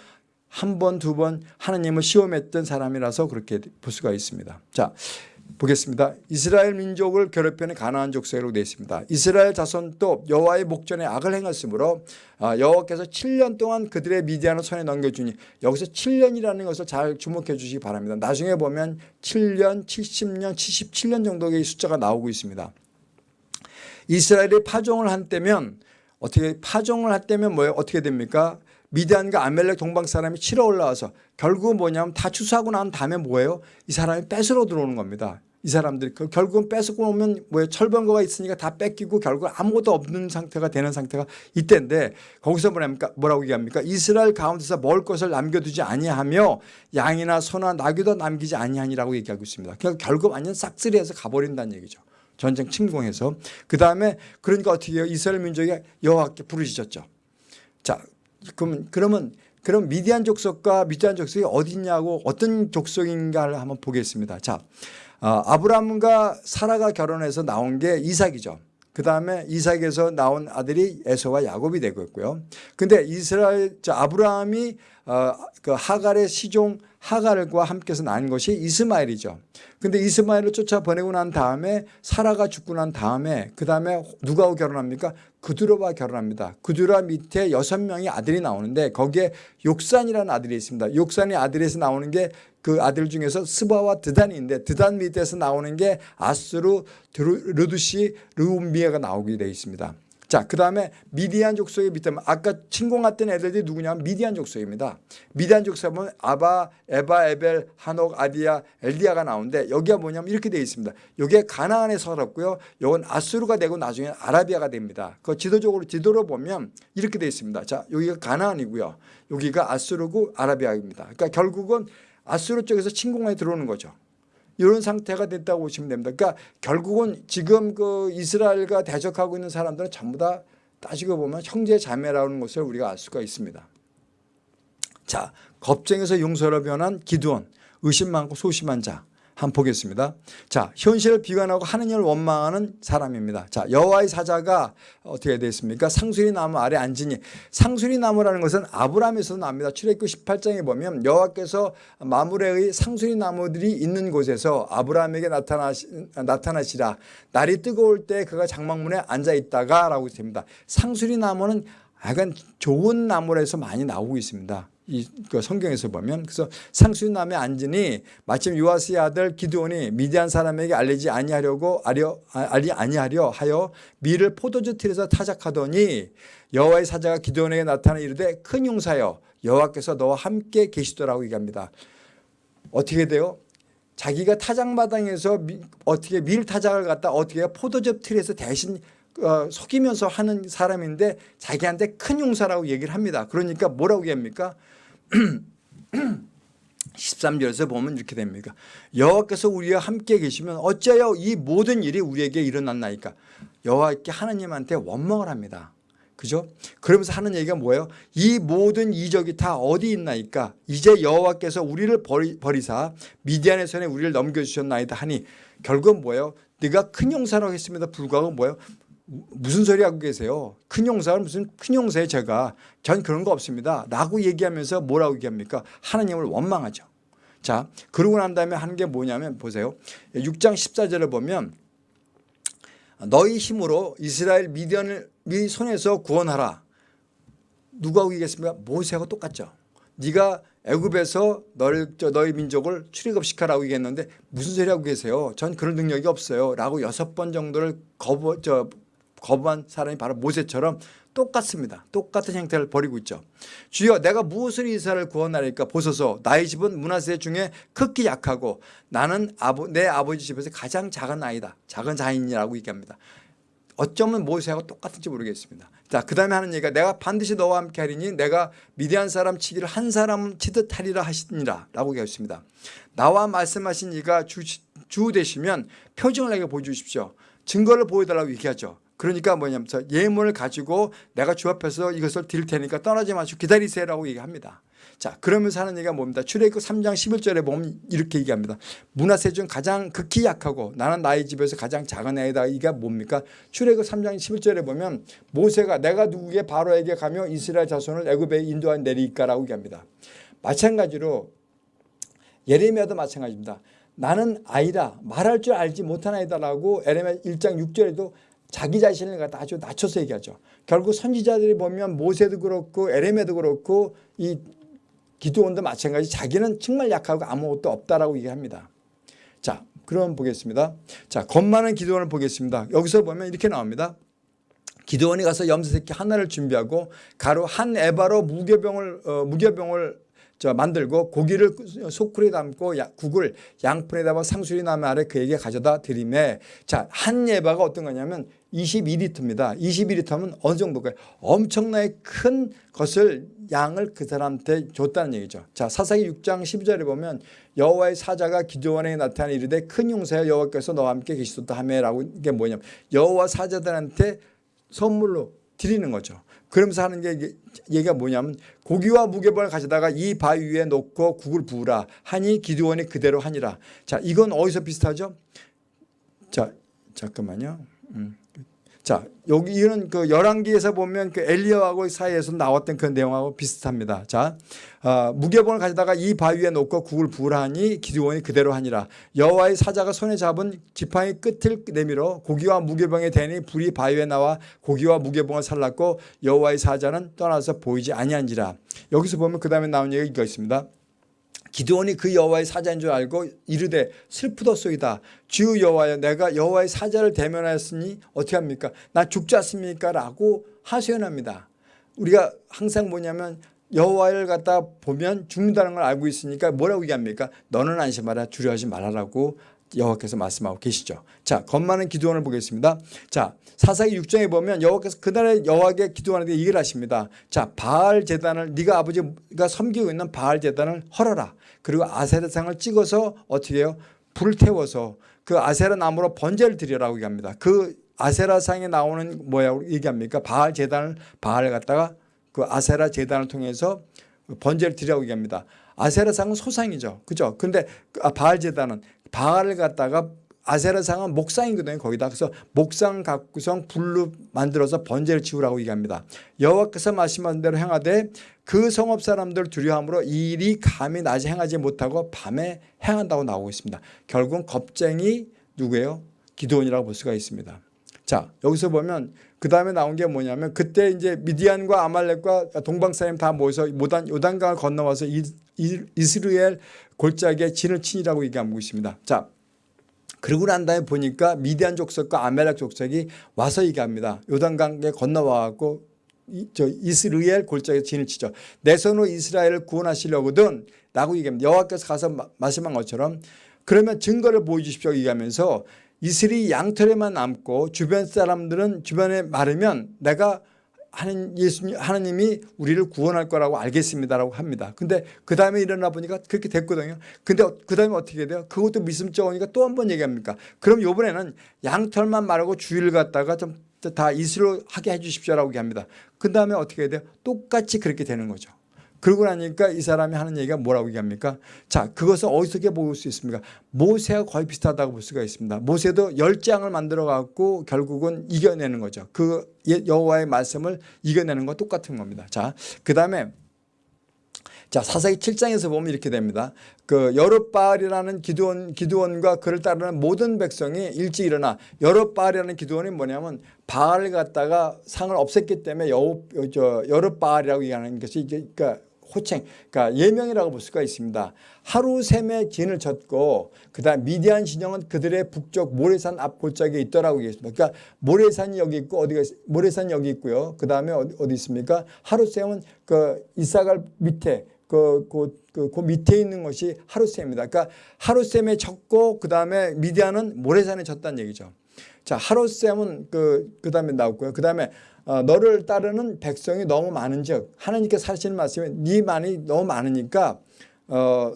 한 번, 두 번 하나님을 시험했던 사람이라서 그렇게 볼 수가 있습니다. 자, 보겠습니다. 이스라엘 민족을 괴롭히는 가나안 족속이라고 되어 있습니다. 이스라엘 자손도 여호와의 목전에 악을 행했으므로 아, 여호와께서 7년 동안 그들의 미디안을 손에 넘겨주니 여기서 7년이라는 것을 잘 주목해 주시기 바랍니다. 나중에 보면 7년, 70년, 77년 정도의 숫자가 나오고 있습니다. 이스라엘이 파종을 한 때면 어떻게 파종을 할 때면 뭐예요? 어떻게 됩니까? 미디안과 아멜렉 동방 사람이 치러 올라와서 결국은 뭐냐면 다 추수하고 난 다음에 뭐예요? 이 사람이 뺏으러 들어오는 겁니다. 이 사람들이 그 결국은 뺏고 오면 뭐예요? 철번거가 있으니까 다 뺏기고 결국 아무것도 없는 상태가 되는 상태가 이때인데 거기서 뭐랍니까? 뭐라고 얘기합니까? 이스라엘 가운데서 먹을 것을 남겨두지 아니하며 양이나 소나 나귀도 남기지 아니하니라고 얘기하고 있습니다. 결국 완전 싹쓸이해서 가버린다는 얘기죠. 전쟁 침공해서 그 다음에 그러니까 어떻게 해요? 이스라엘 민족이 여호와께 부르짖었죠. 자, 그러면 그러면 그럼 미디안 족속과 미디안 족속이 어디 있냐고 어떤 족속인가를 한번 보겠습니다. 자, 어, 아브라함과 사라가 결혼해서 나온 게 이삭이죠. 그 다음에 이삭에서 나온 아들이 에서와 야곱이 되고 있고요. 근데 이스라엘, 저 아브라함이 어, 그 하갈의 시종 하갈과 함께서 난 것이 이스마엘이죠. 근데 이스마엘을 쫓아 보내고 난 다음에 사라가 죽고 난 다음에 그 다음에 누가하고 결혼합니까? 그두로와 결혼합니다. 그두라 밑에 여섯 명의 아들이 나오는데 거기에 욕산이라는 아들이 있습니다. 욕산의 아들에서 나오는 게 그 아들 중에서 스바와 드단이 있는데 드단 밑에서 나오는 게 아스루, 르두시, 르움비에가 나오게 되어 있습니다. 자, 그 다음에 미디안 족속의 밑에 아까 침공했던 애들이 누구냐면 미디안 족속입니다. 미디안 족속 보면 아바, 에바, 에벨, 한옥, 아디아, 엘디아가 나오는데 여기가 뭐냐면 이렇게 되어 있습니다. 여기에 가나안에 서럽고요. 이건 아수르가 되고 나중에 아라비아가 됩니다. 그 지도적으로 지도로 보면 이렇게 되어 있습니다. 자, 여기가 가나안이고요. 여기가 아수르고 아라비아입니다. 그러니까 결국은 아수르 쪽에서 침공에 들어오는 거죠. 이런 상태가 됐다고 보시면 됩니다. 그러니까 결국은 지금 그 이스라엘과 대적하고 있는 사람들은 전부 다 따지고 보면 형제 자매라는 것을 우리가 알 수가 있습니다. 자, 겁쟁에서 용서로 변한 기드온, 의심 많고 소심한 자. 한번 보겠습니다. 자, 현실을 비관하고 하느님을 원망하는 사람입니다. 자, 여호와의 사자가 어떻게 됐습니까? 상수리 나무 아래 앉으니 상수리 나무라는 것은 아브라함에서 납니다. 출애굽 18장에 보면 여호와께서 마물의 상수리 나무들이 있는 곳에서 아브라함에게 나타나시, 나타나시라. 날이 뜨거울 때 그가 장막문에 앉아 있다가 라고 됩니다. 상수리 나무는 약간 좋은 나무라서 많이 나오고 있습니다. 이 그 성경에서 보면 그래서 상수남에 앉으니 마침 요아스의 아들 기드온이 미디안 사람에게 알리지 아니하려고 아려 알리 아니하려 하여 밀을 포도주 틀에서 타작하더니 여호와의 사자가 기드온에게 나타나 이르되 큰 용사여 여호와께서 너와 함께 계시더라고 얘기합니다. 어떻게 돼요? 자기가 타작마당에서 미, 어떻게 밀 타작을 갖다 어떻게 포도즙 틀에서 대신 어, 속이면서 하는 사람인데 자기한테 큰 용사라고 얘기를 합니다. 그러니까 뭐라고 얘기합니까? 13절에서 보면 이렇게 됩니다. 여호와께서 우리와 함께 계시면 어째요 이 모든 일이 우리에게 일어났나이까. 여호와께 하나님한테 원망을 합니다. 그죠? 그러면서 하는 얘기가 뭐예요? 이 모든 이적이 다 어디 있나이까? 이제 여호와께서 우리를 버리, 버리사 미디안의 손에 우리를 넘겨주셨나이다 하니 결국은 뭐예요? 네가 큰 용사라고 했습니다. 불구하고 뭐예요? 무슨 소리 하고 계세요? 큰 용사는 무슨 큰 용사에 제가 전 그런 거 없습니다. 라고 얘기하면서 뭐라고 얘기합니까? 하나님을 원망하죠. 자, 그러고 난 다음에 하는 게 뭐냐면 보세요. 6장 14절을 보면 너희 힘으로 이스라엘 미디안을 미 손에서 구원하라. 누가 오겠습니까? 모세하고 똑같죠. 네가 애굽에서 너를 너희 민족을 출애굽시켜라고 얘기했는데 무슨 소리 하고 계세요? 전 그런 능력이 없어요. 라고 여섯 번 정도를 거부 저 거부한 사람이 바로 모세처럼 똑같습니다. 똑같은 형태를 벌이고 있죠. 주여 내가 무엇을 이스라엘을 구원하리까 보소서 나의 집은 문화세 중에 극히 약하고 나는 아버, 내 아버지 집에서 가장 작은 아이다. 작은 자인이라고 얘기합니다. 어쩌면 모세하고 똑같은지 모르겠습니다. 자, 그 다음에 하는 얘기가 내가 반드시 너와 함께 하리니 내가 미디안 사람 치기를 한 사람 치듯 하리라 하시니라 라고 얘기했습니다. 나와 말씀하신 이가 주, 주 되시면 표징을 내게 보여주십시오. 증거를 보여달라고 얘기하죠. 그러니까 뭐냐면 예물을 가지고 내가 주 앞에서 이것을 드릴 테니까 떠나지 마시고 기다리세요라고 얘기합니다. 자 그러면서 하는 얘기가 뭡니까? 출애굽 3장 11절에 보면 이렇게 얘기합니다. 문화세 중 가장 극히 약하고 나는 나의 집에서 가장 작은 애다. 이게 뭡니까? 출애굽 3장 11절에 보면 모세가 내가 누구에게 바로에게 가며 이스라엘 자손을 애굽에 인도한 내리까라고 얘기합니다. 마찬가지로 예레미야도 마찬가지입니다. 나는 아이다 말할 줄 알지 못한 아이다라고 에레미야 1장 6절에도 자기 자신을 갖다 아주 낮춰서 얘기하죠. 결국 선지자들이 보면 모세도 그렇고 에레미야도 그렇고 이 기도원도 마찬가지 자기는 정말 약하고 아무것도 없다라고 얘기합니다. 자, 그럼 보겠습니다. 자, 겁 많은 기도원을 보겠습니다. 여기서 보면 이렇게 나옵니다. 기도원이 가서 염소새끼 하나를 준비하고 가로 한 에바로 무교병을 어, 무교병을 저 만들고 고기를 소쿠리에 담고 야, 국을 양푼에 담아 상수리 나무 아래 그에게 가져다 드림에 자한 에바가 어떤 거냐면 22리터입니다. 22리터면 어느 정도일까요? 엄청나게 큰 것을 양을 그 사람한테 줬다는 얘기죠. 자 사사기 6장 12절에 보면 여호와의 사자가 기도원에 나타나 이르되 큰 용사여 여호와께서 너와 함께 계시도다 하매라고 이게 뭐냐면 여호와 사자들한테 선물로 드리는 거죠. 그러면서 하는 게 얘기가 뭐냐면 고기와 무게벌을 가져다가 이 바위 위에 놓고 국을 부으라 하니 기드원이 그대로 하니라. 자 이건 어디서 비슷하죠? 자 잠깐만요. 음. 자 여기 이런 그 열왕기에서 보면 그 엘리야하고 사이에서 나왔던 그 내용하고 비슷합니다. 자 어, 무게봉을 가져다가 이 바위 위에 놓고 국을 부으라 하니 기드원이 그대로 하니라. 여호와의 사자가 손에 잡은 지팡이 끝을 내밀어 고기와 무게봉에 대니 불이 바위 위에 나와 고기와 무게봉을 살랐고 여호와의 사자는 떠나서 보이지 아니한지라. 여기서 보면 그 다음에 나온 얘기가 있습니다. 기드온이 그 여호와의 사자인 줄 알고 이르되 슬프도소이다. 주 여호와여 내가 여호와의 사자를 대면하였으니 어떻게 합니까? 나 죽지 않습니까? 라고 하소연합니다. 우리가 항상 뭐냐면 여호와를 갖다 보면 죽는다는 걸 알고 있으니까 뭐라고 얘기합니까? 너는 안심하라 두려워하지 말아라고 여호와께서 말씀하고 계시죠. 자, 겁 많은 기도원을 보겠습니다. 자, 사사기 6장에 보면 여호와께서 그날에 여호와께 기도하는데 이걸 하십니다. 자, 바알 제단을 네가 아버지가 섬기고 있는 바알 제단을 헐어라. 그리고 아세라상을 찍어서 어떻게 해요? 불을 태워서 그 아세라 나무로 번제를 드리라고 얘기합니다. 그 아세라상에 나오는 뭐야 얘기합니까? 바알 제단을 바알 갖다가 그 아세라 제단을 통해서 번제를 드리라고 얘기합니다. 아세라상은 소상이죠. 그죠? 근데 그 바알 제단은 바알을 갖다가 아세라상은 목상이거든요. 거기다 그래서 목상 갖고서 불로 만들어서 번제를 지우라고 얘기합니다. 여호와께서 말씀하신 대로 행하되 그 성읍 사람들 두려함으로 이 일이 감히 낮에 행하지 못하고 밤에 행한다고 나오고 있습니다. 결국은 겁쟁이 누구예요? 기도원이라고 볼 수가 있습니다. 자 여기서 보면 그 다음에 나온 게 뭐냐면 그때 이제 미디안과 아말렉과 동방사님 다 모여서 모단 요단강을 건너와서 이, 이, 이스라엘 골짜기에 진을 치니라고 얘기하고 있습니다. 자 그러고 난 다음에 보니까 미디안 족속과 아멜렉 족속이 와서 얘기합니다. 요단강에 건너와갖고 저 이스라엘 골짜기에 진을 치죠. 내 손으로 이스라엘을 구원하시려거든 라고 얘기합니다. 여호와께서 가서 마, 말씀한 것처럼 그러면 증거를 보여주십시오 얘기하면서 이슬이 양털에만 남고 주변 사람들은 주변에 마르면 내가 하는 예수님 하나님이 우리를 구원할 거라고 알겠습니다라고 합니다. 근데 그 다음에 일어나 보니까 그렇게 됐거든요. 근데 그 다음에 어떻게 돼요? 그것도 미심쩍으니까 또 한 번 얘기합니까? 그럼 이번에는 양털만 마르고 주의를 갖다가 좀 다 이슬로 하게 해주십시오라고 얘기합니다. 그 다음에 어떻게 돼요? 똑같이 그렇게 되는 거죠. 그러고 나니까 이 사람이 하는 얘기가 뭐라고 얘기합니까? 자, 그것을 어디서 볼 수 있습니까? 모세와 거의 비슷하다고 볼 수가 있습니다. 모세도 열 장을 만들어 갖고 결국은 이겨내는 거죠. 그 여호와의 말씀을 이겨내는 거 똑같은 겁니다. 자, 그 다음에 자 사사기 7장에서 보면 이렇게 됩니다. 그 여룻바알이라는 기도원 기도원과 그를 따르는 모든 백성이 일찍 일어나 여룻바알이라는 기도원이 뭐냐면 바알을 갖다가 상을 없앴기 때문에 여룻바알이라고 얘기하는 것이 이게 그러니까 호칭, 그러니까 예명이라고 볼 수가 있습니다. 하루 샘의 진을 쳤고 그다음 미디안 진영은 그들의 북쪽 모래산 앞 골짜기에 있더라고 얘기했습니다. 그러니까 모래산이 여기 있고 어디가 모래산이 여기 있고요. 그다음에 어디, 어디 있습니까? 하루 샘은 그 이사갈 밑에 그, 그, 그, 그 밑에 있는 것이 하루셈입니다. 그러니까 하루셈에 쳤고 그 다음에 미디안은 모래산에 쳤다는 얘기죠. 자 하루셈은 그, 그 다음에 나왔고요. 그 다음에 어, 너를 따르는 백성이 너무 많은 즉 하나님께서 하시는 말씀이 네 많이 너무 많으니까 어,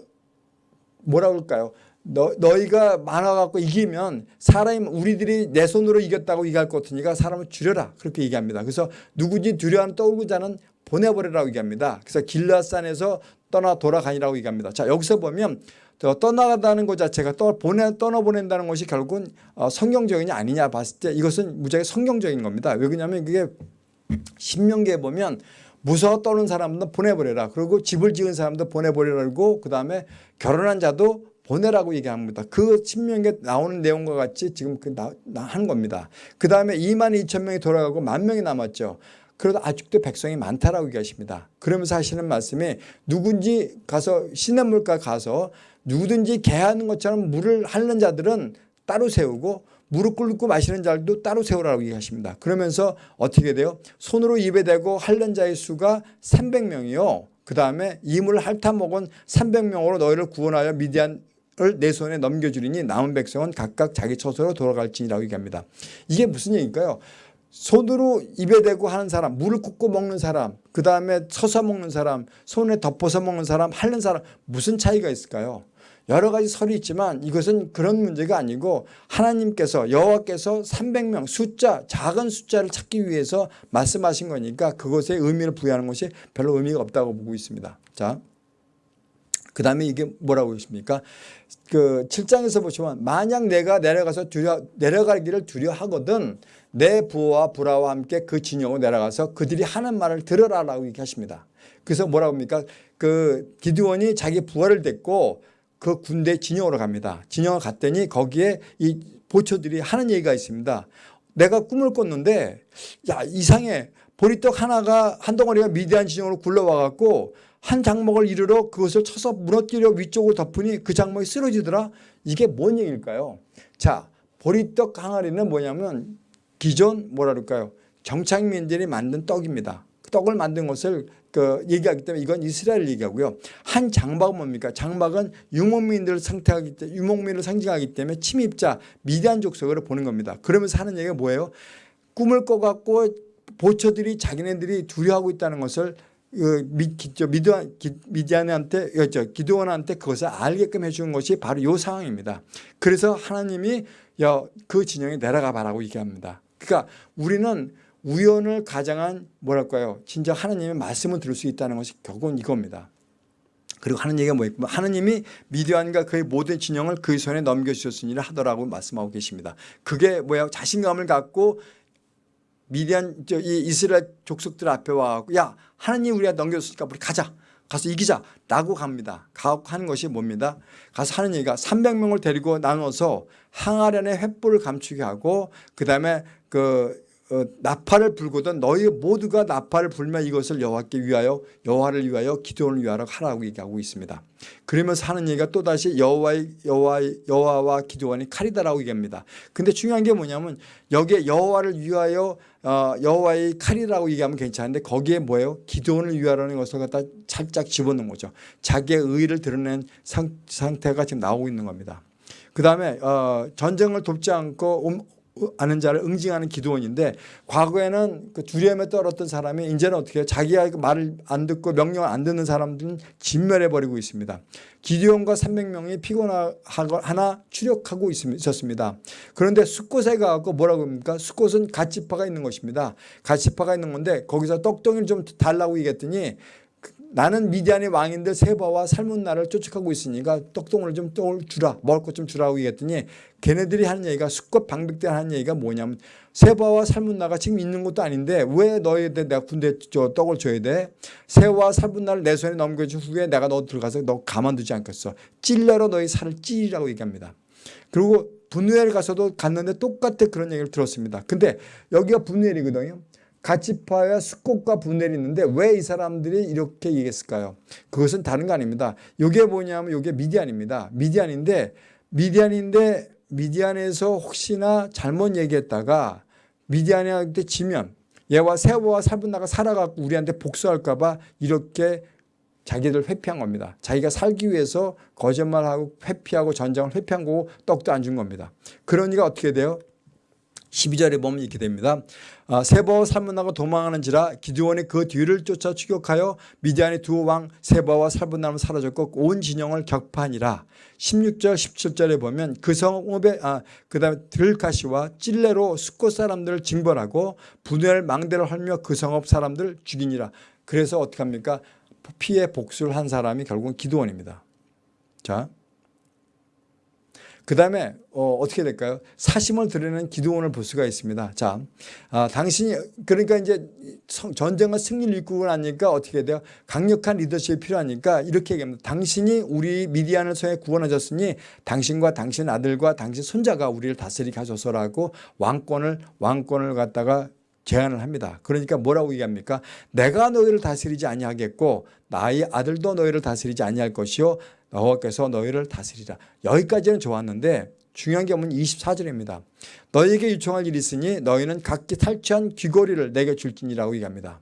뭐라고 할까요? 너, 너희가 많아갖고 이기면 사람이 우리들이 내 손으로 이겼다고 얘기할 것 같으니까 사람을 줄여라 그렇게 얘기합니다. 그래서 누구지 두려워하는 하는 보내버리라고 얘기합니다. 그래서 길라산에서 떠나 돌아가니라고 얘기합니다. 자 여기서 보면 떠나가다는 것 자체가 떠 보내 떠나보낸다는 것이 결국은 어, 성경적이냐 아니냐 봤을 때 이것은 무지하게 성경적인 겁니다. 왜 그러냐면 그게 신명기에 보면 무서워 떠는 사람도 보내버려라. 그리고 집을 지은 사람도 보내버리라고 그 다음에 결혼한 자도 보내라고 얘기합니다. 그 신명기에 나오는 내용과 같이 지금 그 나, 나 하는 겁니다. 그 다음에 2만 2천 명이 돌아가고 만 명이 남았죠. 그래도 아직도 백성이 많다라고 얘기하십니다. 그러면서 하시는 말씀이 누군지 가서 시냇물가 가서 누구든지 개하는 것처럼 물을 하는 자들은 따로 세우고 무릎 꿇고 마시는 자들도 따로 세우라고 얘기하십니다. 그러면서 어떻게 돼요? 손으로 입에 대고 핥는 자의 수가 300명이요. 그 다음에 이물 핥아 먹은 300명으로 너희를 구원하여 미디안 을 내 손에 넘겨주리니 남은 백성은 각각 자기 처소로 돌아갈지니라고 얘기합니다. 이게 무슨 얘기일까요? 손으로 입에 대고 하는 사람, 물을 굽고 먹는 사람, 그 다음에 서서 먹는 사람, 손에 덮어서 먹는 사람, 핥는 사람 무슨 차이가 있을까요? 여러 가지 설이 있지만 이것은 그런 문제가 아니고 하나님께서 여호와께서 300명 숫자 작은 숫자를 찾기 위해서 말씀하신 거니까 그것에 의미를 부여하는 것이 별로 의미가 없다고 보고 있습니다. 자, 그 다음에 이게 뭐라고 있습니까? 그 7장에서 보시면 만약 내가 내려가서 두려, 내려가기를 두려하거든 내 부하와 불화와 함께 그 진영으로 내려가서 그들이 하는 말을 들으라라고 얘기하십니다. 그래서 뭐라고 합니까? 그 기드원이 자기 부하를 데리고 그 군대 진영으로 갑니다. 진영을 갔더니 거기에 이 보초들이 하는 얘기가 있습니다. 내가 꿈을 꿨는데 야 이상해 보리떡 하나가 한 덩어리가 미대한 진영으로 굴러와 갖고 한 장목을 이르러 그것을 쳐서 무너뜨려 위쪽으로 덮으니 그 장목이 쓰러지더라. 이게 뭔 얘기일까요? 자 보리떡 항아리는 뭐냐면 기존 뭐라 그럴까요? 정착민들이 만든 떡입니다. 떡을 만든 것을 그 얘기하기 때문에 이건 이스라엘 얘기하고요. 한 장막은 뭡니까? 장막은 유목민들을 상태하기 때문에 유목민을 상징하기 때문에 침입자 미디안 족속으로 보는 겁니다. 그러면서 하는 얘기가 뭐예요? 꿈을 꿔갖고 보처들이 자기네들이 두려워하고 있다는 것을 그 미디안, 미디안한테 기도원한테 그것을 알게끔 해주는 것이 바로 이 상황입니다. 그래서 하나님이 그 진영에 내려가 봐라고 얘기합니다. 그러니까 우리는 우연을 가장한 뭐랄까요 진짜 하나님의 말씀을 들을 수 있다는 것이 결국은 이겁니다. 그리고 하는 얘기가 뭐였고 하느님이 미디안과 그의 모든 진영을 그의 손에 넘겨주셨으니라 하더라고 말씀하고 계십니다. 그게 뭐야 자신감을 갖고 미디안 이 이스라엘 족속들 앞에 와갖고 야 하나님 우리가 넘겨줬으니까 우리 가자 가서 이기자 라고 갑니다. 가고 하는 것이 뭡니다. 가서 하는 얘기가 300명을 데리고 나눠서 항아련의 횃불을 감추게 하고 그 다음에 그 어, 나팔을 불거든 너희 모두가 나팔을 불면 이것을 여호와께 위하여 여호와를 위하여 기도를 위하여 하라고 얘기하고 있습니다. 그러면서 하는 얘기가 또다시 여호와의 여호와의 여호와와 기도원이 칼이다라고 얘기합니다. 근데 중요한 게 뭐냐면 여기에 여호와를 위하여 어, 여호와의 칼이라고 얘기하면 괜찮은데 거기에 뭐예요? 기도원을 위하라는 것을 갖다 살짝 집어넣은 거죠. 자기의 의를 드러낸 상, 상태가 지금 나오고 있는 겁니다. 그 다음에 어, 전쟁을 돕지 않고 아는 자를 응징하는 기도원인데 과거에는 그 두려움에 떨었던 사람이 이제는 어떻게 해요? 자기가 그 말을 안 듣고 명령을 안 듣는 사람들은 진멸해버리고 있습니다. 기도원과 300명이 피곤하나 추력하고 있었습니다. 그런데 숫곳에 가고 뭐라고 합니까? 숫곳은 갓지파가 있는 것입니다. 갓지파가 있는 건데 거기서 떡덩이를 좀 달라고 얘기했더니 나는 미디안의 왕인들 세바와 살문나를 쫓아가고 있으니까 떡동을 좀 주라 먹을 것 좀 주라고 얘기했더니 걔네들이 하는 얘기가 수컷 방백들 하는 얘기가 뭐냐면 세바와 살문나가 지금 있는 것도 아닌데 왜 너희한테 내가 군대 저 떡을 줘야 돼? 세와 살문나를 내 손에 넘겨준 후에 내가 너 들어가서 너 가만두지 않겠어. 찔러로 너희 살을 찌리라고 얘기합니다. 그리고 분누엘 가서도 갔는데 똑같은 그런 얘기를 들었습니다. 근데 여기가 분누엘이거든요 가치파와 수꽃과 분열이 있는데 왜 이 사람들이 이렇게 얘기했을까요? 그것은 다른 거 아닙니다. 이게 뭐냐면 이게 미디안입니다. 미디안인데 미디안인데 미디안에서 혹시나 잘못 얘기했다가 미디안한테 지면 얘와 세워와 살분나가 살아갖고 우리한테 복수할까 봐 이렇게 자기들 회피한 겁니다. 자기가 살기 위해서 거짓말하고 회피하고 전쟁을 회피한 거고 떡도 안 준 겁니다. 그러니까 어떻게 돼요? 12절에 보면 이렇게 됩니다. 아, 세바와 살문나가 도망하는지라 기드원이 그 뒤를 쫓아 추격하여 미디안의 두 왕 세바와 살문나는 사라졌고 온 진영을 격파하니라. 16절 17절에 보면 그 성읍에 아, 그 다음에 들가시와 찔레로 숫곳 사람들을 징벌하고 분열 망대를 헐며 그 성읍 사람들 죽이니라. 그래서 어떻게 합니까? 피해 복수를 한 사람이 결국은 기드원입니다. 자, 그 다음에 어, 어떻게 될까요? 사심을 드리는 기도원을 볼 수가 있습니다. 자, 아, 당신이 그러니까 이제 성- 전쟁과 승리를 이끌고 나니까 어떻게 돼요? 강력한 리더십이 필요하니까 이렇게 얘기합니다. 당신이 우리 미디안을 통해 구원하셨으니 당신과 당신 아들과 당신 손자가 우리를 다스리게 하소서라고 왕권을 왕권을 갖다가 제안을 합니다. 그러니까 뭐라고 얘기합니까? 내가 너희를 다스리지 아니하겠고 나의 아들도 너희를 다스리지 아니할 것이요 여호와께서 너희를 다스리라. 여기까지는 좋았는데 중요한 게 뭐냐면 24절입니다. 너희에게 요청할 일이 있으니 너희는 각기 탈취한 귀고리를 내게 줄지니라고 얘기합니다.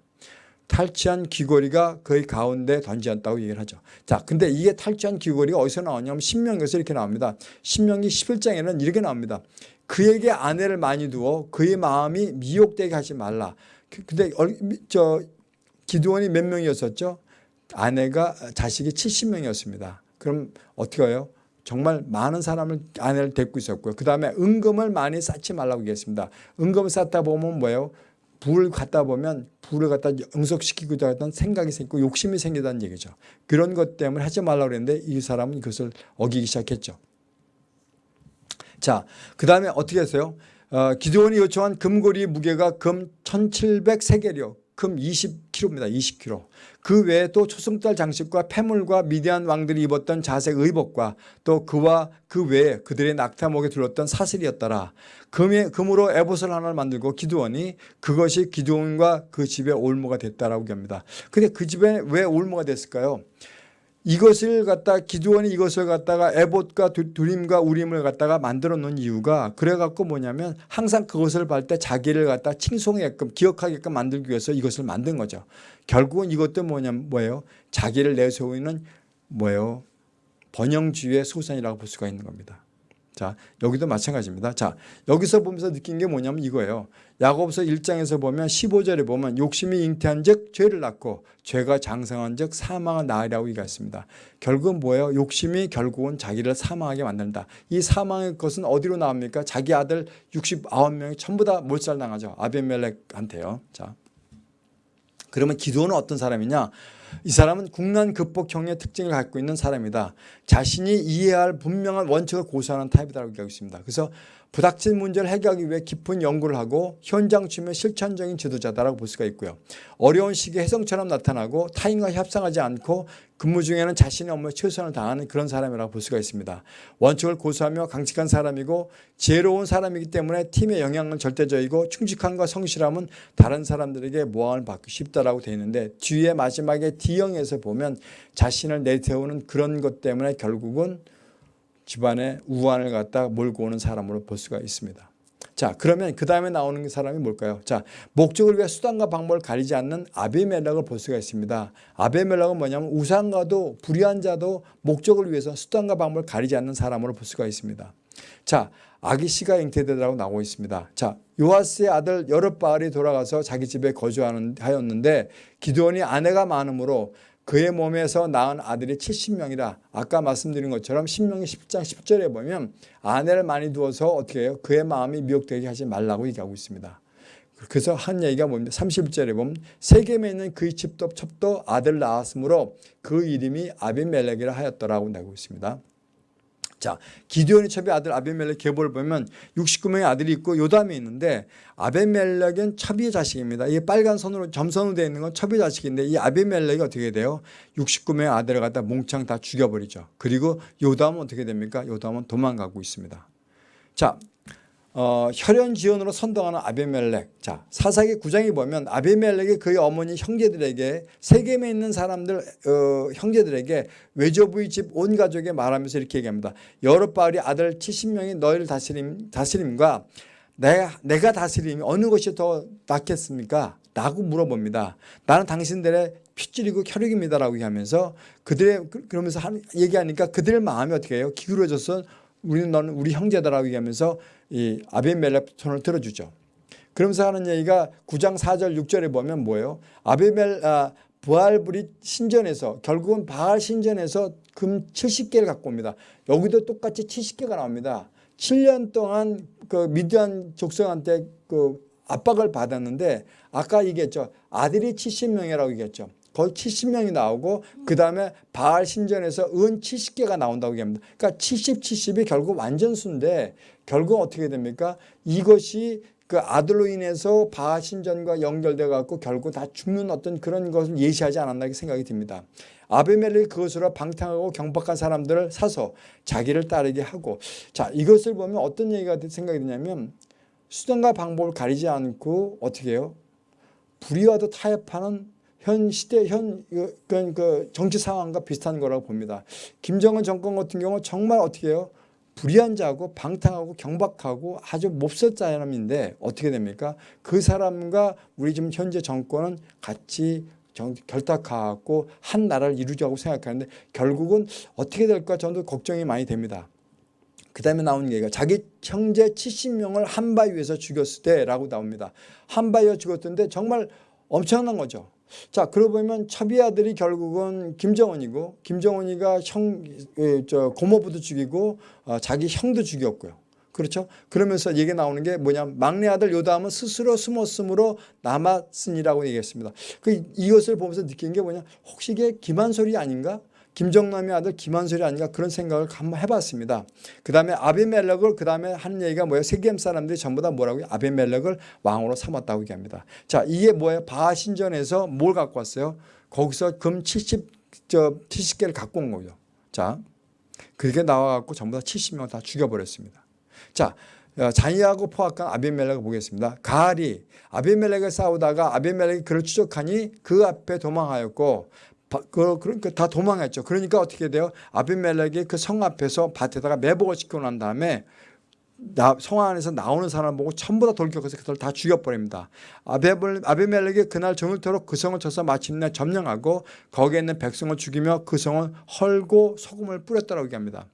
탈취한 귀고리가 거의 가운데 던지었다고 얘기를 하죠. 자, 근데 이게 탈취한 귀고리가 어디서 나오냐면 신명기에서 이렇게 나옵니다. 신명기 11장에는 이렇게 나옵니다. 그에게 아내를 많이 두어 그의 마음이 미혹되게 하지 말라. 그- 근데 얼- 저 기도원이 몇 명이었었죠? 아내가 자식이 70명이었습니다. 그럼 어떻게 해요? 정말 많은 사람을 아내를 데리고 있었고요. 그 다음에 은금을 많이 쌓지 말라고 얘기했습니다. 은금을 쌓다 보면 뭐예요? 불을 갖다 보면 불을 갖다 응석시키고자 했던 생각이 생기고 욕심이 생기다는 얘기죠. 그런 것 때문에 하지 말라고 그랬는데 이 사람은 그것을 어기기 시작했죠. 자, 그 다음에 어떻게 했어요? 어, 기도원이 요청한 금고리 무게가 금 1700세겔이요. 금 20kg입니다. 20kg. 그 외에 또 초승달 장식과 패물과 미디안 왕들이 입었던 자색 의복과 또 그와 그 외에 그들의 낙타목에 둘렀던 사슬이었더라. 금에, 금으로 에봇을 하나를 만들고 기도원이 그것이 기도원과 그 집의 올무가 됐다라고 합니다. 근데 그 집에 왜 올무가 됐을까요? 이것을 갖다 기도원이 이것을 갖다가 에봇과 두- 두림과 우림을 갖다가 만들어 놓은 이유가 그래 갖고 뭐냐면 항상 그것을 볼 때 자기를 갖다 칭송하게끔 기억하게끔 만들기 위해서 이것을 만든 거죠. 결국은 이것도 뭐냐면 뭐예요? 자기를 내세우는 뭐예요? 번영주의의 소산이라고 볼 수가 있는 겁니다. 자, 여기도 마찬가지입니다. 자, 여기서 보면서 느낀 게 뭐냐면 이거예요. 야고보서 1장에서 보면 15절에 보면 욕심이 잉태한 즉 죄를 낳고 죄가 장성한 즉 사망을 낳으라고 얘기했습니다. 결국은 뭐예요? 욕심이 결국은 자기를 사망하게 만든다. 이 사망의 것은 어디로 나옵니까? 자기 아들 69명이 전부 다 몰살당하죠. 아벤멜렉한테요. 자, 그러면 기도는 어떤 사람이냐? 이 사람은 국난 극복형의 특징을 갖고 있는 사람이다. 자신이 이해해야 할 분명한 원칙을 고수하는 타입이라고 얘기하고 있습니다. 그래서 부닥친 문제를 해결하기 위해 깊은 연구를 하고 현장 취면 실천적인 지도자다라고 볼 수가 있고요. 어려운 시기에 혜성처럼 나타나고 타인과 협상하지 않고 근무 중에는 자신의 업무에 최선을 다하는 그런 사람이라고 볼 수가 있습니다. 원칙을 고수하며 강직한 사람이고 지혜로운 사람이기 때문에 팀의 영향은 절대적이고 충직함과 성실함은 다른 사람들에게 모함을 받기 쉽다라고 되어 있는데 뒤에 마지막에 D형에서 보면 자신을 내세우는 그런 것 때문에 결국은 집안에 우환을 갖다 몰고 오는 사람으로 볼 수가 있습니다. 자 그러면 그 다음에 나오는 사람이 뭘까요? 자 목적을 위해 수단과 방법을 가리지 않는 아비멜렉을 볼 수가 있습니다. 아비멜렉은 뭐냐면 우상과도 불의한 자도 목적을 위해서 수단과 방법을 가리지 않는 사람으로 볼 수가 있습니다. 자 아기씨가 잉태되라고 나오고 있습니다. 자 요아스의 아들 여룻바알이 돌아가서 자기 집에 거주하는 하였는데 기드온이 아내가 많으므로 그의 몸에서 낳은 아들이 70명이라 아까 말씀드린 것처럼 신명기 10장 10절에 보면 아내를 많이 두어서 어떻게 해요? 그의 마음이 미혹되게 하지 말라고 얘기하고 있습니다. 그래서 한 얘기가 뭡니까? 31절에 보면 세겜에 있는 그의 집도 첩도 아들 낳았으므로 그 이름이 아비멜렉이라 하였더라고 나고 있습니다. 자, 기디온의 첩의 아들 아비멜렉 계보를 보면 69명의 아들이 있고 요담이 있는데 아비멜렉은 첩의 자식입니다. 이게 빨간 선으로 점선으로 되어 있는 건 첩의 자식인데 이 아비멜렉이 어떻게 돼요? 69명의 아들을 갖다 몽창 다 죽여버리죠. 그리고 요담은 어떻게 됩니까? 요담은 도망가고 있습니다. 자, 어, 혈연 지원으로 선동하는 아비멜렉. 자, 사사기 9장에 보면 아비멜렉이 그의 어머니 형제들에게 세겜에 있는 사람들 어, 형제들에게 외조부의 집 온 가족에 말하면서 이렇게 얘기합니다. 여룻바알이 아들 70명이 너희를 다스림 다스림과 내가 내가 다스림이 어느 것이 더 낫겠습니까? 라고 물어봅니다. 나는 당신들의 핏줄이고 혈육입니다라고 하면서 그들의 그- 그러면서 한- 얘기하니까 그들의 마음이 어떻게 해요? 기울어져서 우리는 너는 우리 형제다라고 얘기하면서 이 아비멜렉 손을 들어주죠. 그러면서 하는 얘기가 9장 4절 6절에 보면 뭐예요? 아비멜 아, 부알브리 신전에서 결국은 바알 신전에서 금 70개를 갖고 옵니다. 여기도 똑같이 70개가 나옵니다. 7년 동안 그 미디안 족속한테 그 압박을 받았는데 아까 얘기했죠. 아들이 70명이라고 얘기했죠. 거의 70명이 나오고 그 다음에 바알 신전에서 은 70개가 나온다고 얘기합니다. 그러니까 70, 70이 결국 완전수인데 결국 어떻게 됩니까? 이것이 그 아들로 인해서 바알 신전과 연결돼 갖고 결국 다 죽는 어떤 그런 것을 예시하지 않았나 생각이 듭니다. 아베멜렉이 그것으로 방탕하고 경박한 사람들을 사서 자기를 따르게 하고 자 이것을 보면 어떤 얘기가 생각이 드냐면 수단과 방법을 가리지 않고 어떻게 해요? 불의와도 타협하는 현 시대 현 그, 그, 그 정치 상황과 비슷한 거라고 봅니다. 김정은 정권 같은 경우 정말 어떻게 해요? 불의한 자고 방탕하고 경박하고 아주 몹쓸 사람인데 어떻게 됩니까? 그 사람과 우리 지금 현재 정권은 같이 결탁하고 한 나라를 이루자고 생각하는데 결국은 어떻게 될까 저도 걱정이 많이 됩니다. 그 다음에 나오는 얘기가 자기 형제 70명을 한 바위에서 죽였을 때라고 나옵니다. 한 바위에 죽었던데 정말 엄청난 거죠. 자, 그러고 보면 첩이 아들이 결국은 김정은이고 김정은이가 형, 저 고모부도 죽이고 어, 자기 형도 죽였고요. 그렇죠? 그러면서 얘기 나오는 게 뭐냐면 막내 아들 요담은 스스로 숨었으므로 남았으니라고 얘기했습니다. 그 이것을 보면서 느낀 게 뭐냐? 혹시 이게 기만소리 아닌가? 김정남의 아들 김한솔이 아닌가 그런 생각을 한번 해봤습니다. 그 다음에 아비멜렉을 그 다음에 하는 얘기가 뭐예요? 세겜 사람들이 전부 다 뭐라고요? 아비멜렉을 왕으로 삼았다고 얘기합니다. 자 이게 뭐예요? 바신전에서 뭘 갖고 왔어요? 거기서 금 70, 저 70개를 갖고 온 거죠. 자 그게 나와갖고 전부 다 70명 다 죽여버렸습니다. 자 어, 자니하고 포악한 아비멜렉을 보겠습니다. 가알이 아비멜렉을 싸우다가 아비멜렉이 그를 추적하니 그 앞에 도망하였고 그, 그러니까 다 도망했죠. 그러니까 어떻게 돼요? 아비멜렉이 그 성 앞에서 밭에다가 매복을 시켜놓은 다음에 나, 성 안에서 나오는 사람 보고 전부 다 돌격해서 그들 다 죽여버립니다. 아비멜렉이 그날 정일토록 그 성을 쳐서 마침내 점령하고 거기에 있는 백성을 죽이며 그 성을 헐고 소금을 뿌렸다고 얘기합니다.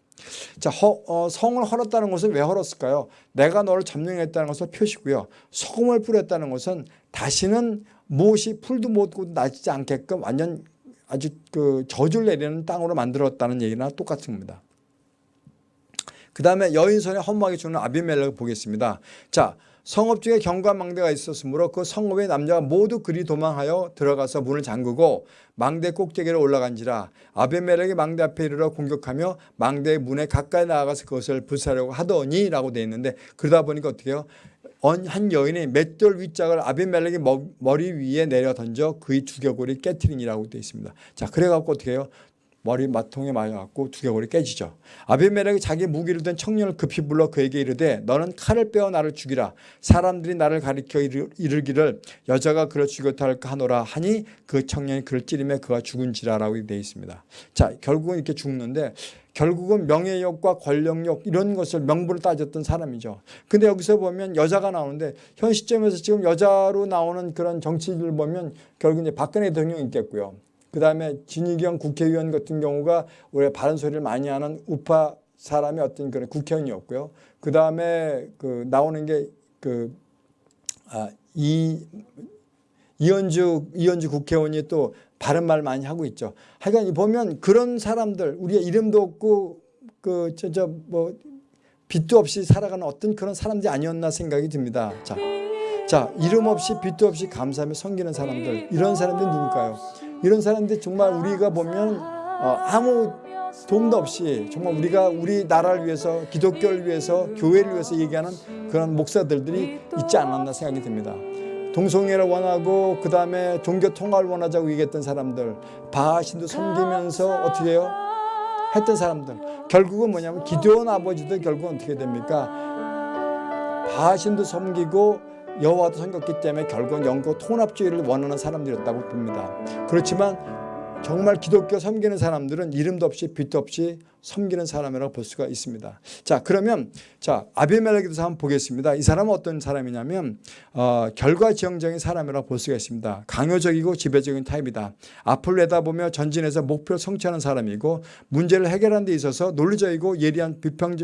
자, 허, 어, 성을 헐었다는 것은 왜 헐었을까요? 내가 너를 점령했다는 것을 표시고요. 소금을 뿌렸다는 것은 다시는 무엇이 풀도 못 나지 않게끔 완전 아주 그 저주를 내리는 땅으로 만들었다는 얘기나 똑같은 겁니다. 그 다음에 여인선에 허무하게 주는 아비멜렉을 보겠습니다. 자, 성읍 중에 경관 망대가 있었으므로 그 성읍의 남자가 모두 그리 도망하여 들어가서 문을 잠그고 망대 꼭대기로 올라간지라 아비멜렉이 망대 앞에 이르러 공격하며 망대의 문에 가까이 나아가서 그것을 불사려고 하더니 라고 되어 있는데 그러다 보니까 어떻게 해요? 한 여인이 맷돌 윗짝을 아비멜렉의 머리 위에 내려 던져 그의 두개골이 깨트리니라고 되어 있습니다. 자, 그래갖고 어떻게 해요? 머리 마통에 맞아갖고 두개골이 깨지죠. 아비멜렉이 자기 무기를 든 청년을 급히 불러 그에게 이르되 너는 칼을 빼어 나를 죽이라. 사람들이 나를 가리켜 이르기를 여자가 그를 죽였다 할까 하노라 하니 그 청년이 그를 찌르며 그가 죽은지라라고 되어 있습니다. 자 결국은 이렇게 죽는데 결국은 명예욕과 권력욕 이런 것을 명분을 따졌던 사람이죠. 근데 여기서 보면 여자가 나오는데 현 시점에서 지금 여자로 나오는 그런 정치인을 보면 결국 이제 박근혜 대통령이 있겠고요. 그 다음에 진희경 국회의원 같은 경우가 올해 바른 소리를 많이 하는 우파 사람의 어떤 그런 국회의원이었고요. 그 다음에 그 나오는 게그 아, 이 이현주 이현주 국회의원이 또 바른 말 많이 하고 있죠. 하여간 보면 그런 사람들 우리가 이름도 없고 그 저 저뭐 빛도 없이 살아가는 어떤 그런 사람들이 아니었나 생각이 듭니다. 자, 자 이름 없이 빛도 없이 감사하며 섬기는 사람들 이런 사람들이 누굴까요? 이런 사람들 정말 우리가 보면 어, 아무 도움도 없이 정말 우리가 우리 나라를 위해서 기독교를 위해서 교회를 위해서 얘기하는 그런 목사들들이 있지 않았나 생각이 듭니다. 동성애를 원하고 그 다음에 종교 통합을 원하자고 얘기했던 사람들 바하신도 섬기면서 어떻게 해요? 했던 사람들 결국은 뭐냐면 기도원 아버지도 결국은 어떻게 됩니까? 바하신도 섬기고 여호와도 섬겼기 때문에 결국은 영국 통합주의를 원하는 사람들이었다고 봅니다. 그렇지만 정말 기독교 섬기는 사람들은 이름도 없이 빛도 없이 섬기는 사람이라고 볼 수가 있습니다. 자 그러면 자 아비멜렉에 대해서 한번 보겠습니다. 이 사람은 어떤 사람이냐면 어, 결과지향적인 사람이라고 볼 수가 있습니다. 강요적이고 지배적인 타입이다. 앞을 내다보며 전진해서 목표를 성취하는 사람이고 문제를 해결하는 데 있어서 논리적이고 예리한 비평,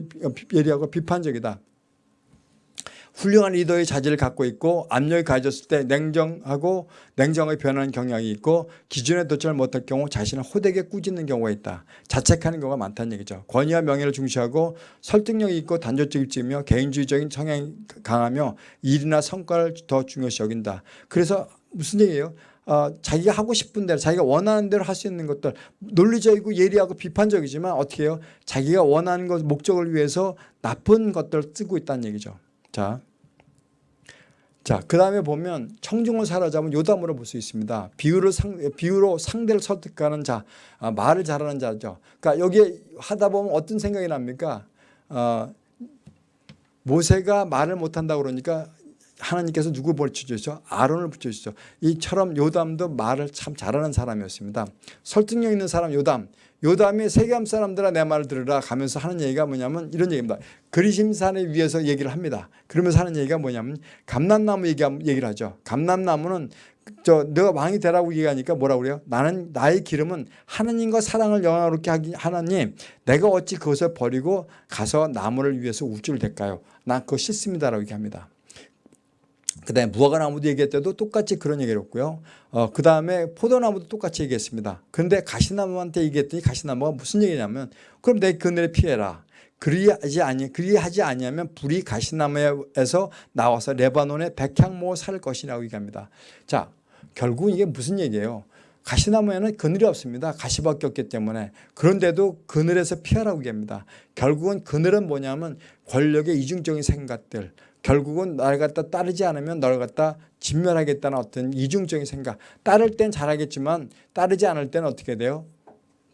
예리하고 비판적이다. 훌륭한 리더의 자질을 갖고 있고 압력이 가해졌을 때 냉정하고 냉정하게 변하는 경향이 있고 기준에 도달을 못할 경우 자신을 호되게 꾸짖는 경우가 있다. 자책하는 경우가 많다는 얘기죠. 권위와 명예를 중시하고 설득력이 있고 단조직이며 개인주의적인 성향이 강하며 일이나 성과를 더 중요시 여긴다. 그래서 무슨 얘기예요? 어, 자기가 하고 싶은 대로 자기가 원하는 대로 할 수 있는 것들 논리적이고 예리하고 비판적이지만 어떻게 해요? 자기가 원하는 것 목적을 위해서 나쁜 것들을 쓰고 있다는 얘기죠. 자, 자, 그 다음에 보면 청중을 사로잡은 요담으로 볼 수 있습니다. 비유를 상, 비유로 상대를 설득하는 자, 아, 말을 잘하는 자죠. 그러니까 여기에 하다 보면 어떤 생각이 납니까? 어, 모세가 말을 못한다 그러니까 하나님께서 누구 붙여주죠? 아론을 붙여주죠. 이처럼 요담도 말을 참 잘하는 사람이었습니다. 설득력 있는 사람 요담. 요담이 세겜 사람들아 내 말을 들으라 가면서 하는 얘기가 뭐냐면 이런 얘기입니다. 그리심산에 위해서 얘기를 합니다. 그러면서 하는 얘기가 뭐냐면 감람나무 얘기, 얘기를 하죠. 감람나무는 저 너가 왕이 되라고 얘기하니까 뭐라고 그래요? 나는 나의 기름은 하나님과 사랑을 영화롭게 하기 하나님 내가 어찌 그것을 버리고 가서 나무를 위해서 우쭐 댈까요? 나 그거 싫습니다라고 얘기합니다. 그 다음에 무화과나무도 얘기할 때도 똑같이 그런 얘기를 했고요. 어, 그 다음에 포도나무도 똑같이 얘기했습니다. 그런데 가시나무한테 얘기했더니 가시나무가 무슨 얘기냐면 그럼 내 그늘에 피해라. 그리하지 아니 그리하지 아니하면 불이 가시나무에서 나와서 레바논의 백향목을 살 것이라고 얘기합니다. 자, 결국 이게 무슨 얘기예요? 가시나무에는 그늘이 없습니다. 가시밖에 없기 때문에. 그런데도 그늘에서 피하라고 얘기합니다. 결국은 그늘은 뭐냐면 권력의 이중적인 생각들, 결국은 나를 갖다 따르지 않으면 너를 갖다 진멸하겠다는 어떤 이중적인 생각. 따를 땐 잘하겠지만 따르지 않을 때는 어떻게 돼요?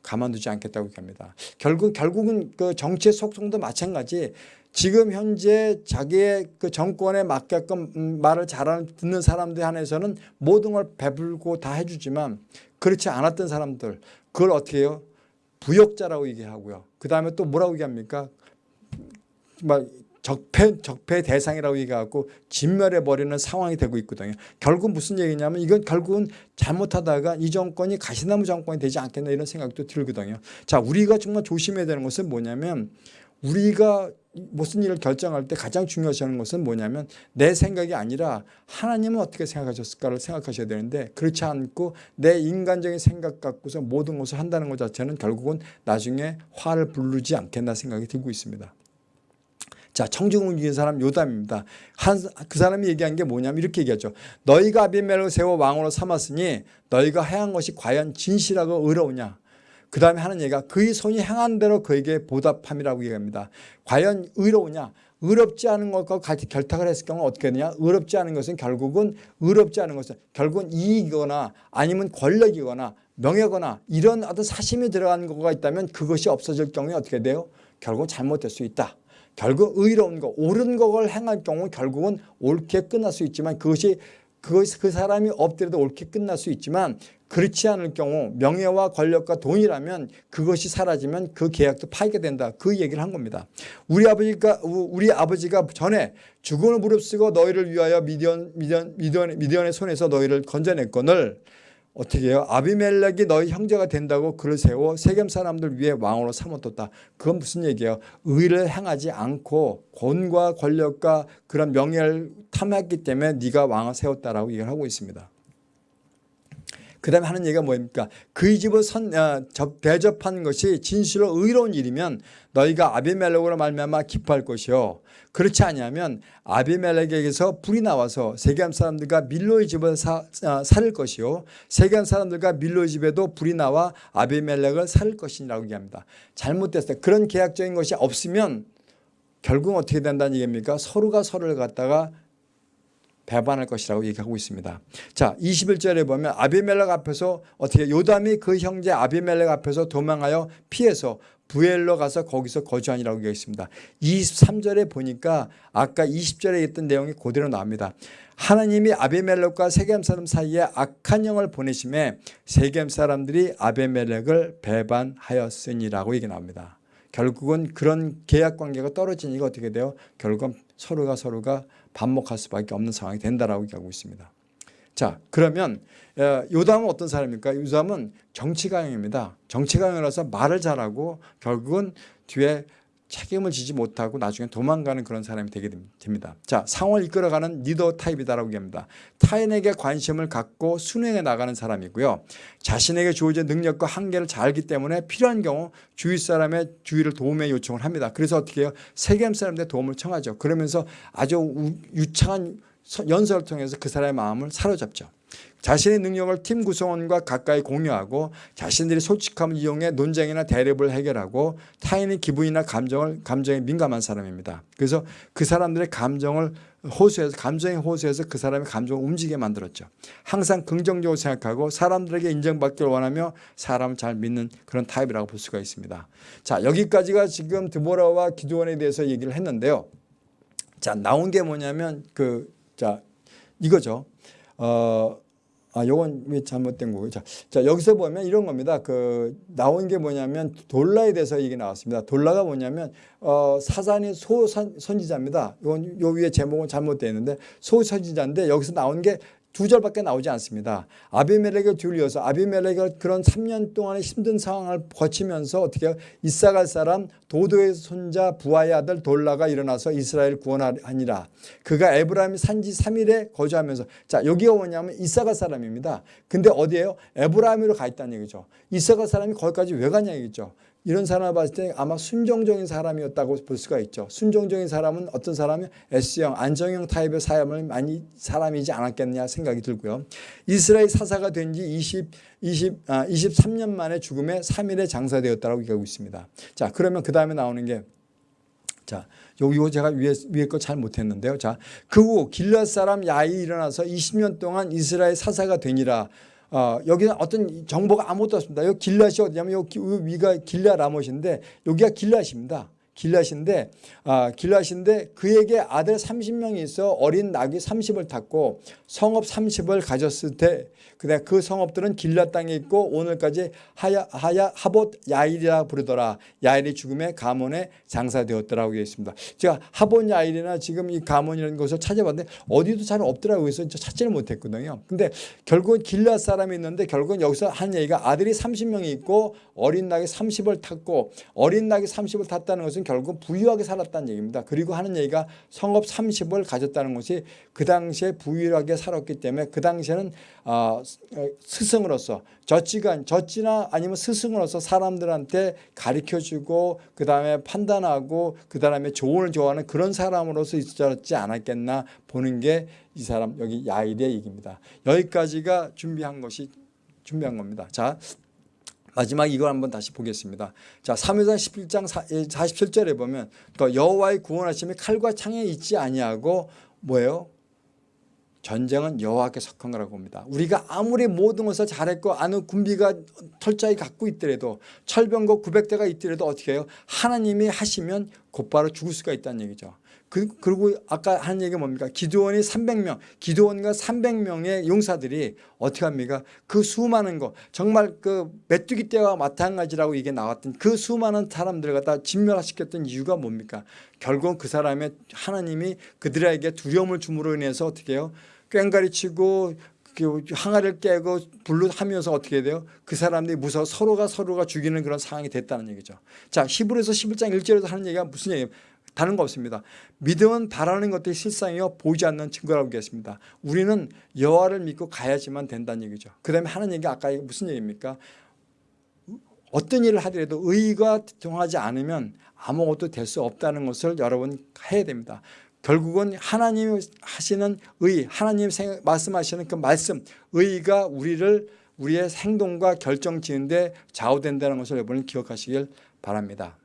가만두지 않겠다고 얘기합니다. 결국 결국은 그 정치의 속성도 마찬가지. 지금 현재 자기의 그 정권에 맞게끔 음, 말을 잘 듣는 사람들 한해서는 모든 걸 배불고 다 해주지만 그렇지 않았던 사람들 그걸 어떻게 해요? 부역자라고 얘기하고요. 그 다음에 또 뭐라고 얘기합니까? 막 적폐, 적폐 대상이라고 얘기하고 진멸해버리는 상황이 되고 있거든요. 결국 무슨 얘기냐면 이건 결국은 잘못하다가 이 정권이 가시나무 정권이 되지 않겠나 이런 생각도 들거든요. 자, 우리가 정말 조심해야 되는 것은 뭐냐면 우리가 무슨 일을 결정할 때 가장 중요시 하는 것은 뭐냐면 내 생각이 아니라 하나님은 어떻게 생각하셨을까를 생각하셔야 되는데 그렇지 않고 내 인간적인 생각 갖고서 모든 것을 한다는 것 자체는 결국은 나중에 화를 부르지 않겠나 생각이 들고 있습니다. 자, 청중을 이긴 사람 요담입니다. 한, 그 사람이 얘기한 게 뭐냐면 이렇게 얘기하죠. 너희가 아비멜을 세워 왕으로 삼았으니 너희가 행한 것이 과연 진실하고 의로우냐. 그 다음에 하는 얘기가 그의 손이 행한 대로 그에게 보답함이라고 얘기합니다. 과연 의로우냐. 의롭지 않은 것과 같이 결탁을 했을 경우 어떻게 되냐. 의롭지 않은 것은 결국은 의롭지 않은 것은 결국은 이익이거나 아니면 권력이거나 명예거나 이런 어떤 사심이 들어간 거가 있다면 그것이 없어질 경우에 어떻게 돼요? 결국 잘못될 수 있다. 결국 의로운 거, 옳은 것을 행할 경우 결국은 옳게 끝날 수 있지만 그것이 그것이 그 사람이 엎드려도 옳게 끝날 수 있지만 그렇지 않을 경우 명예와 권력과 돈이라면 그것이 사라지면 그 계약도 파괴된다. 그 얘기를 한 겁니다. 우리 아버지가 우리 아버지가 전에 죽음을 무릅쓰고 너희를 위하여 미디언 미디언 미디언 미디언의 손에서 너희를 건져냈거늘 어떻게 해요? 아비멜렉이 너희 형제가 된다고 그를 세워 세겜 사람들 위해 왕으로 삼아뒀다. 그건 무슨 얘기예요? 의를 행하지 않고 권과 권력과 그런 명예를 탐했기 때문에 네가 왕을 세웠다라고 얘기를 하고 있습니다. 그 다음에 하는 얘기가 뭡니까? 그의 집을 선, 어, 대접한 것이 진실로 의로운 일이면 너희가 아비멜렉으로 말미암아 기뻐할 것이요. 그렇지 않으면 아비멜렉에게서 불이 나와서 세겜 사람들과 밀로의 집을 사, 어, 살 것이요. 세겜 사람들과 밀로의 집에도 불이 나와 아비멜렉을 살 것이라고 얘기합니다. 잘못됐어요. 그런 계약적인 것이 없으면 결국 어떻게 된다는 얘기입니까? 서로가 서로를 갖다가 배반할 것이라고 얘기하고 있습니다. 자, 21절에 보면 아비멜렉 앞에서 어떻게 요담이 그 형제 아비멜렉 앞에서 도망하여 피해서 부엘로 가서 거기서 거주하니라고 얘기했습니다. 23절에 보니까 아까 20절에 있던 내용이 그대로 나옵니다. 하나님이 아비멜렉과 세겜 사람 사이에 악한 영을 보내심에 세겜 사람들이 아비멜렉을 배반하였으니라고 얘기 나옵니다. 결국은 그런 계약 관계가 떨어지니까 어떻게 돼요? 결국은 서로가 서로가 반목할 수밖에 없는 상황이 된다라고 얘기하고 있습니다. 자 그러면 어, 요담은 어떤 사람입니까? 요담은 정치가형입니다. 정치가형이라서 말을 잘하고 결국은 뒤에 책임을 지지 못하고 나중에 도망가는 그런 사람이 되게 됩니다. 자, 상황을 이끌어가는 리더 타입이다라고 얘기합니다. 타인에게 관심을 갖고 순행해 나가는 사람이고요. 자신에게 주어진 능력과 한계를 잘 알기 때문에 필요한 경우 주위 사람의 주위를 도움에 요청을 합니다. 그래서 어떻게 해요? 세겜 사람들의 도움을 청하죠. 그러면서 아주 유창한 연설을 통해서 그 사람의 마음을 사로잡죠. 자신의 능력을 팀 구성원과 가까이 공유하고 자신들이 솔직함을 이용해 논쟁이나 대립을 해결하고 타인의 기분이나 감정을 감정에 민감한 사람입니다. 그래서 그 사람들의 감정을 호소해서 감정의 호소해서 그 사람의 감정을 움직이게 만들었죠. 항상 긍정적으로 생각하고 사람들에게 인정받기를 원하며 사람을 잘 믿는 그런 타입이라고 볼 수가 있습니다. 자 여기까지가 지금 드보라와 기도원에 대해서 얘기를 했는데요. 자 나온 게 뭐냐면 그 자 이거죠. 어. 아, 요건 왜 잘못된 거고요. 자, 자, 여기서 보면 이런 겁니다. 그, 나온 게 뭐냐면 돌라에 대해서 얘기 나왔습니다. 돌라가 뭐냐면, 어, 사산이 소선지자입니다. 이건 요 위에 제목은 잘못되어 있는데 소선지자인데 여기서 나온 게 두 절밖에 나오지 않습니다. 아비멜렉을 둘러서 아비멜렉이 그런 3년 동안의 힘든 상황을 거치면서 어떻게 이사갈 사람 도도의 손자 부하의 아들 돌라가 일어나서 이스라엘 구원하니라. 그가 에브라임 산지 3일에 거주하면서 자 여기가 뭐냐면 이사갈 사람입니다. 근데 어디에요? 에브라임으로 가 있다는 얘기죠. 이사갈 사람이 거기까지 왜 가냐 얘기죠. 이런 사람을 봤을 때 아마 순종적인 사람이었다고 볼 수가 있죠. 순종적인 사람은 어떤 사람이 S형, 안정형 타입의 사람을 많이 사람이지 않았겠느냐 생각이 들고요. 이스라엘 사사가 된 지 20, 20, 아, 23년 만에 죽음에 3일에 장사되었다고 얘기하고 있습니다. 자, 그러면 그 다음에 나오는 게 자, 요거 제가 위에, 위에 거 잘 못했는데요. 자, 그 후 길앗 사람 야이 일어나서 20년 동안 이스라엘 사사가 되니라. 어, 여기는 어떤 정보가 아무것도 없습니다. 여기 길랏이 어디냐면 여기 위가 길라 라못인데 여기가 길랏입니다. 길랏인데 아, 길랏인데 그에게 아들 30명이 있어 어린 낙이 30을 탔고 성읍 30을 가졌을 때 그다음 그 성읍들은 길랏 땅에 있고 오늘까지 하야 하야 하봇 야일이라 부르더라. 야일이 죽음의 가문에 장사되었더라고 되어 있습니다. 제가 하봇 야일이나 지금 이 가문이라는 것을 찾아봤는데 어디도 잘 없더라고요. 그래서 찾지를 못했거든요. 근데 결국은 길랏 사람이 있는데 결국은 여기서 한 얘기가 아들이 30명이 있고 어린 낙이 30을 탔고 어린 낙이 30을 탔다는 것은 결국 부유하게 살았다는 얘기입니다. 그리고 하는 얘기가 성읍 30을 가졌다는 것이 그 당시에 부유하게 살았기 때문에 그 당시에는 어, 스승으로서 젖지가 젖지나 아니면 스승으로서 사람들한테 가르쳐주고 그 다음에 판단하고 그 다음에 조언을 좋아하는 그런 사람으로서 있었지 않았겠나 보는 게 이 사람 여기 야일의 얘기입니다. 여기까지가 준비한 것이 준비한 겁니다. 자 마지막 이걸 한번 다시 보겠습니다. 자, 3회장 11장 47절에 보면 또 여호와의 구원하심이 칼과 창에 있지 아니하고 뭐예요? 전쟁은 여호와께 속한 거라고 봅니다. 우리가 아무리 모든 것을 잘했고 아는 군비가 털자이 갖고 있더라도 철병거 900대가 있더라도 어떻게 해요? 하나님이 하시면 곧바로 죽을 수가 있다는 얘기죠. 그, 그리고 아까 한 얘기가 뭡니까? 기도원이 300명, 기도원과 300명의 용사들이 어떻게 합니까? 그 수많은 거, 정말 그 메뚜기 떼와 마찬가지라고 이게 나왔던 그 수많은 사람들을 갖다 진멸시켰던 이유가 뭡니까? 결국 그 사람의 하나님이 그들에게 두려움을 줌으로 인해서 어떻게 해요? 꽹가리 치고 그 항아리를 깨고 불로 하면서 어떻게 돼요? 그 사람들이 무서워 서로가 서로가 죽이는 그런 상황이 됐다는 얘기죠. 자, 히브리서 11장 1절에서 하는 얘기가 무슨 얘기예요? 다른 거 없습니다. 믿음은 바라는 것들이 실상이요 보이지 않는 증거라고 얘기했습니다. 우리는 여호와를 믿고 가야지만 된다는 얘기죠. 그 다음에 하는 얘기가 아까 무슨 얘기입니까? 어떤 일을 하더라도 의가 통하지 않으면 아무것도 될 수 없다는 것을 여러분 해야 됩니다. 결국은 하나님 하시는 의, 하나님 말씀하시는 그 말씀, 의가 우리를 우리의 행동과 결정 지는데 좌우된다는 것을 여러분 기억하시길 바랍니다.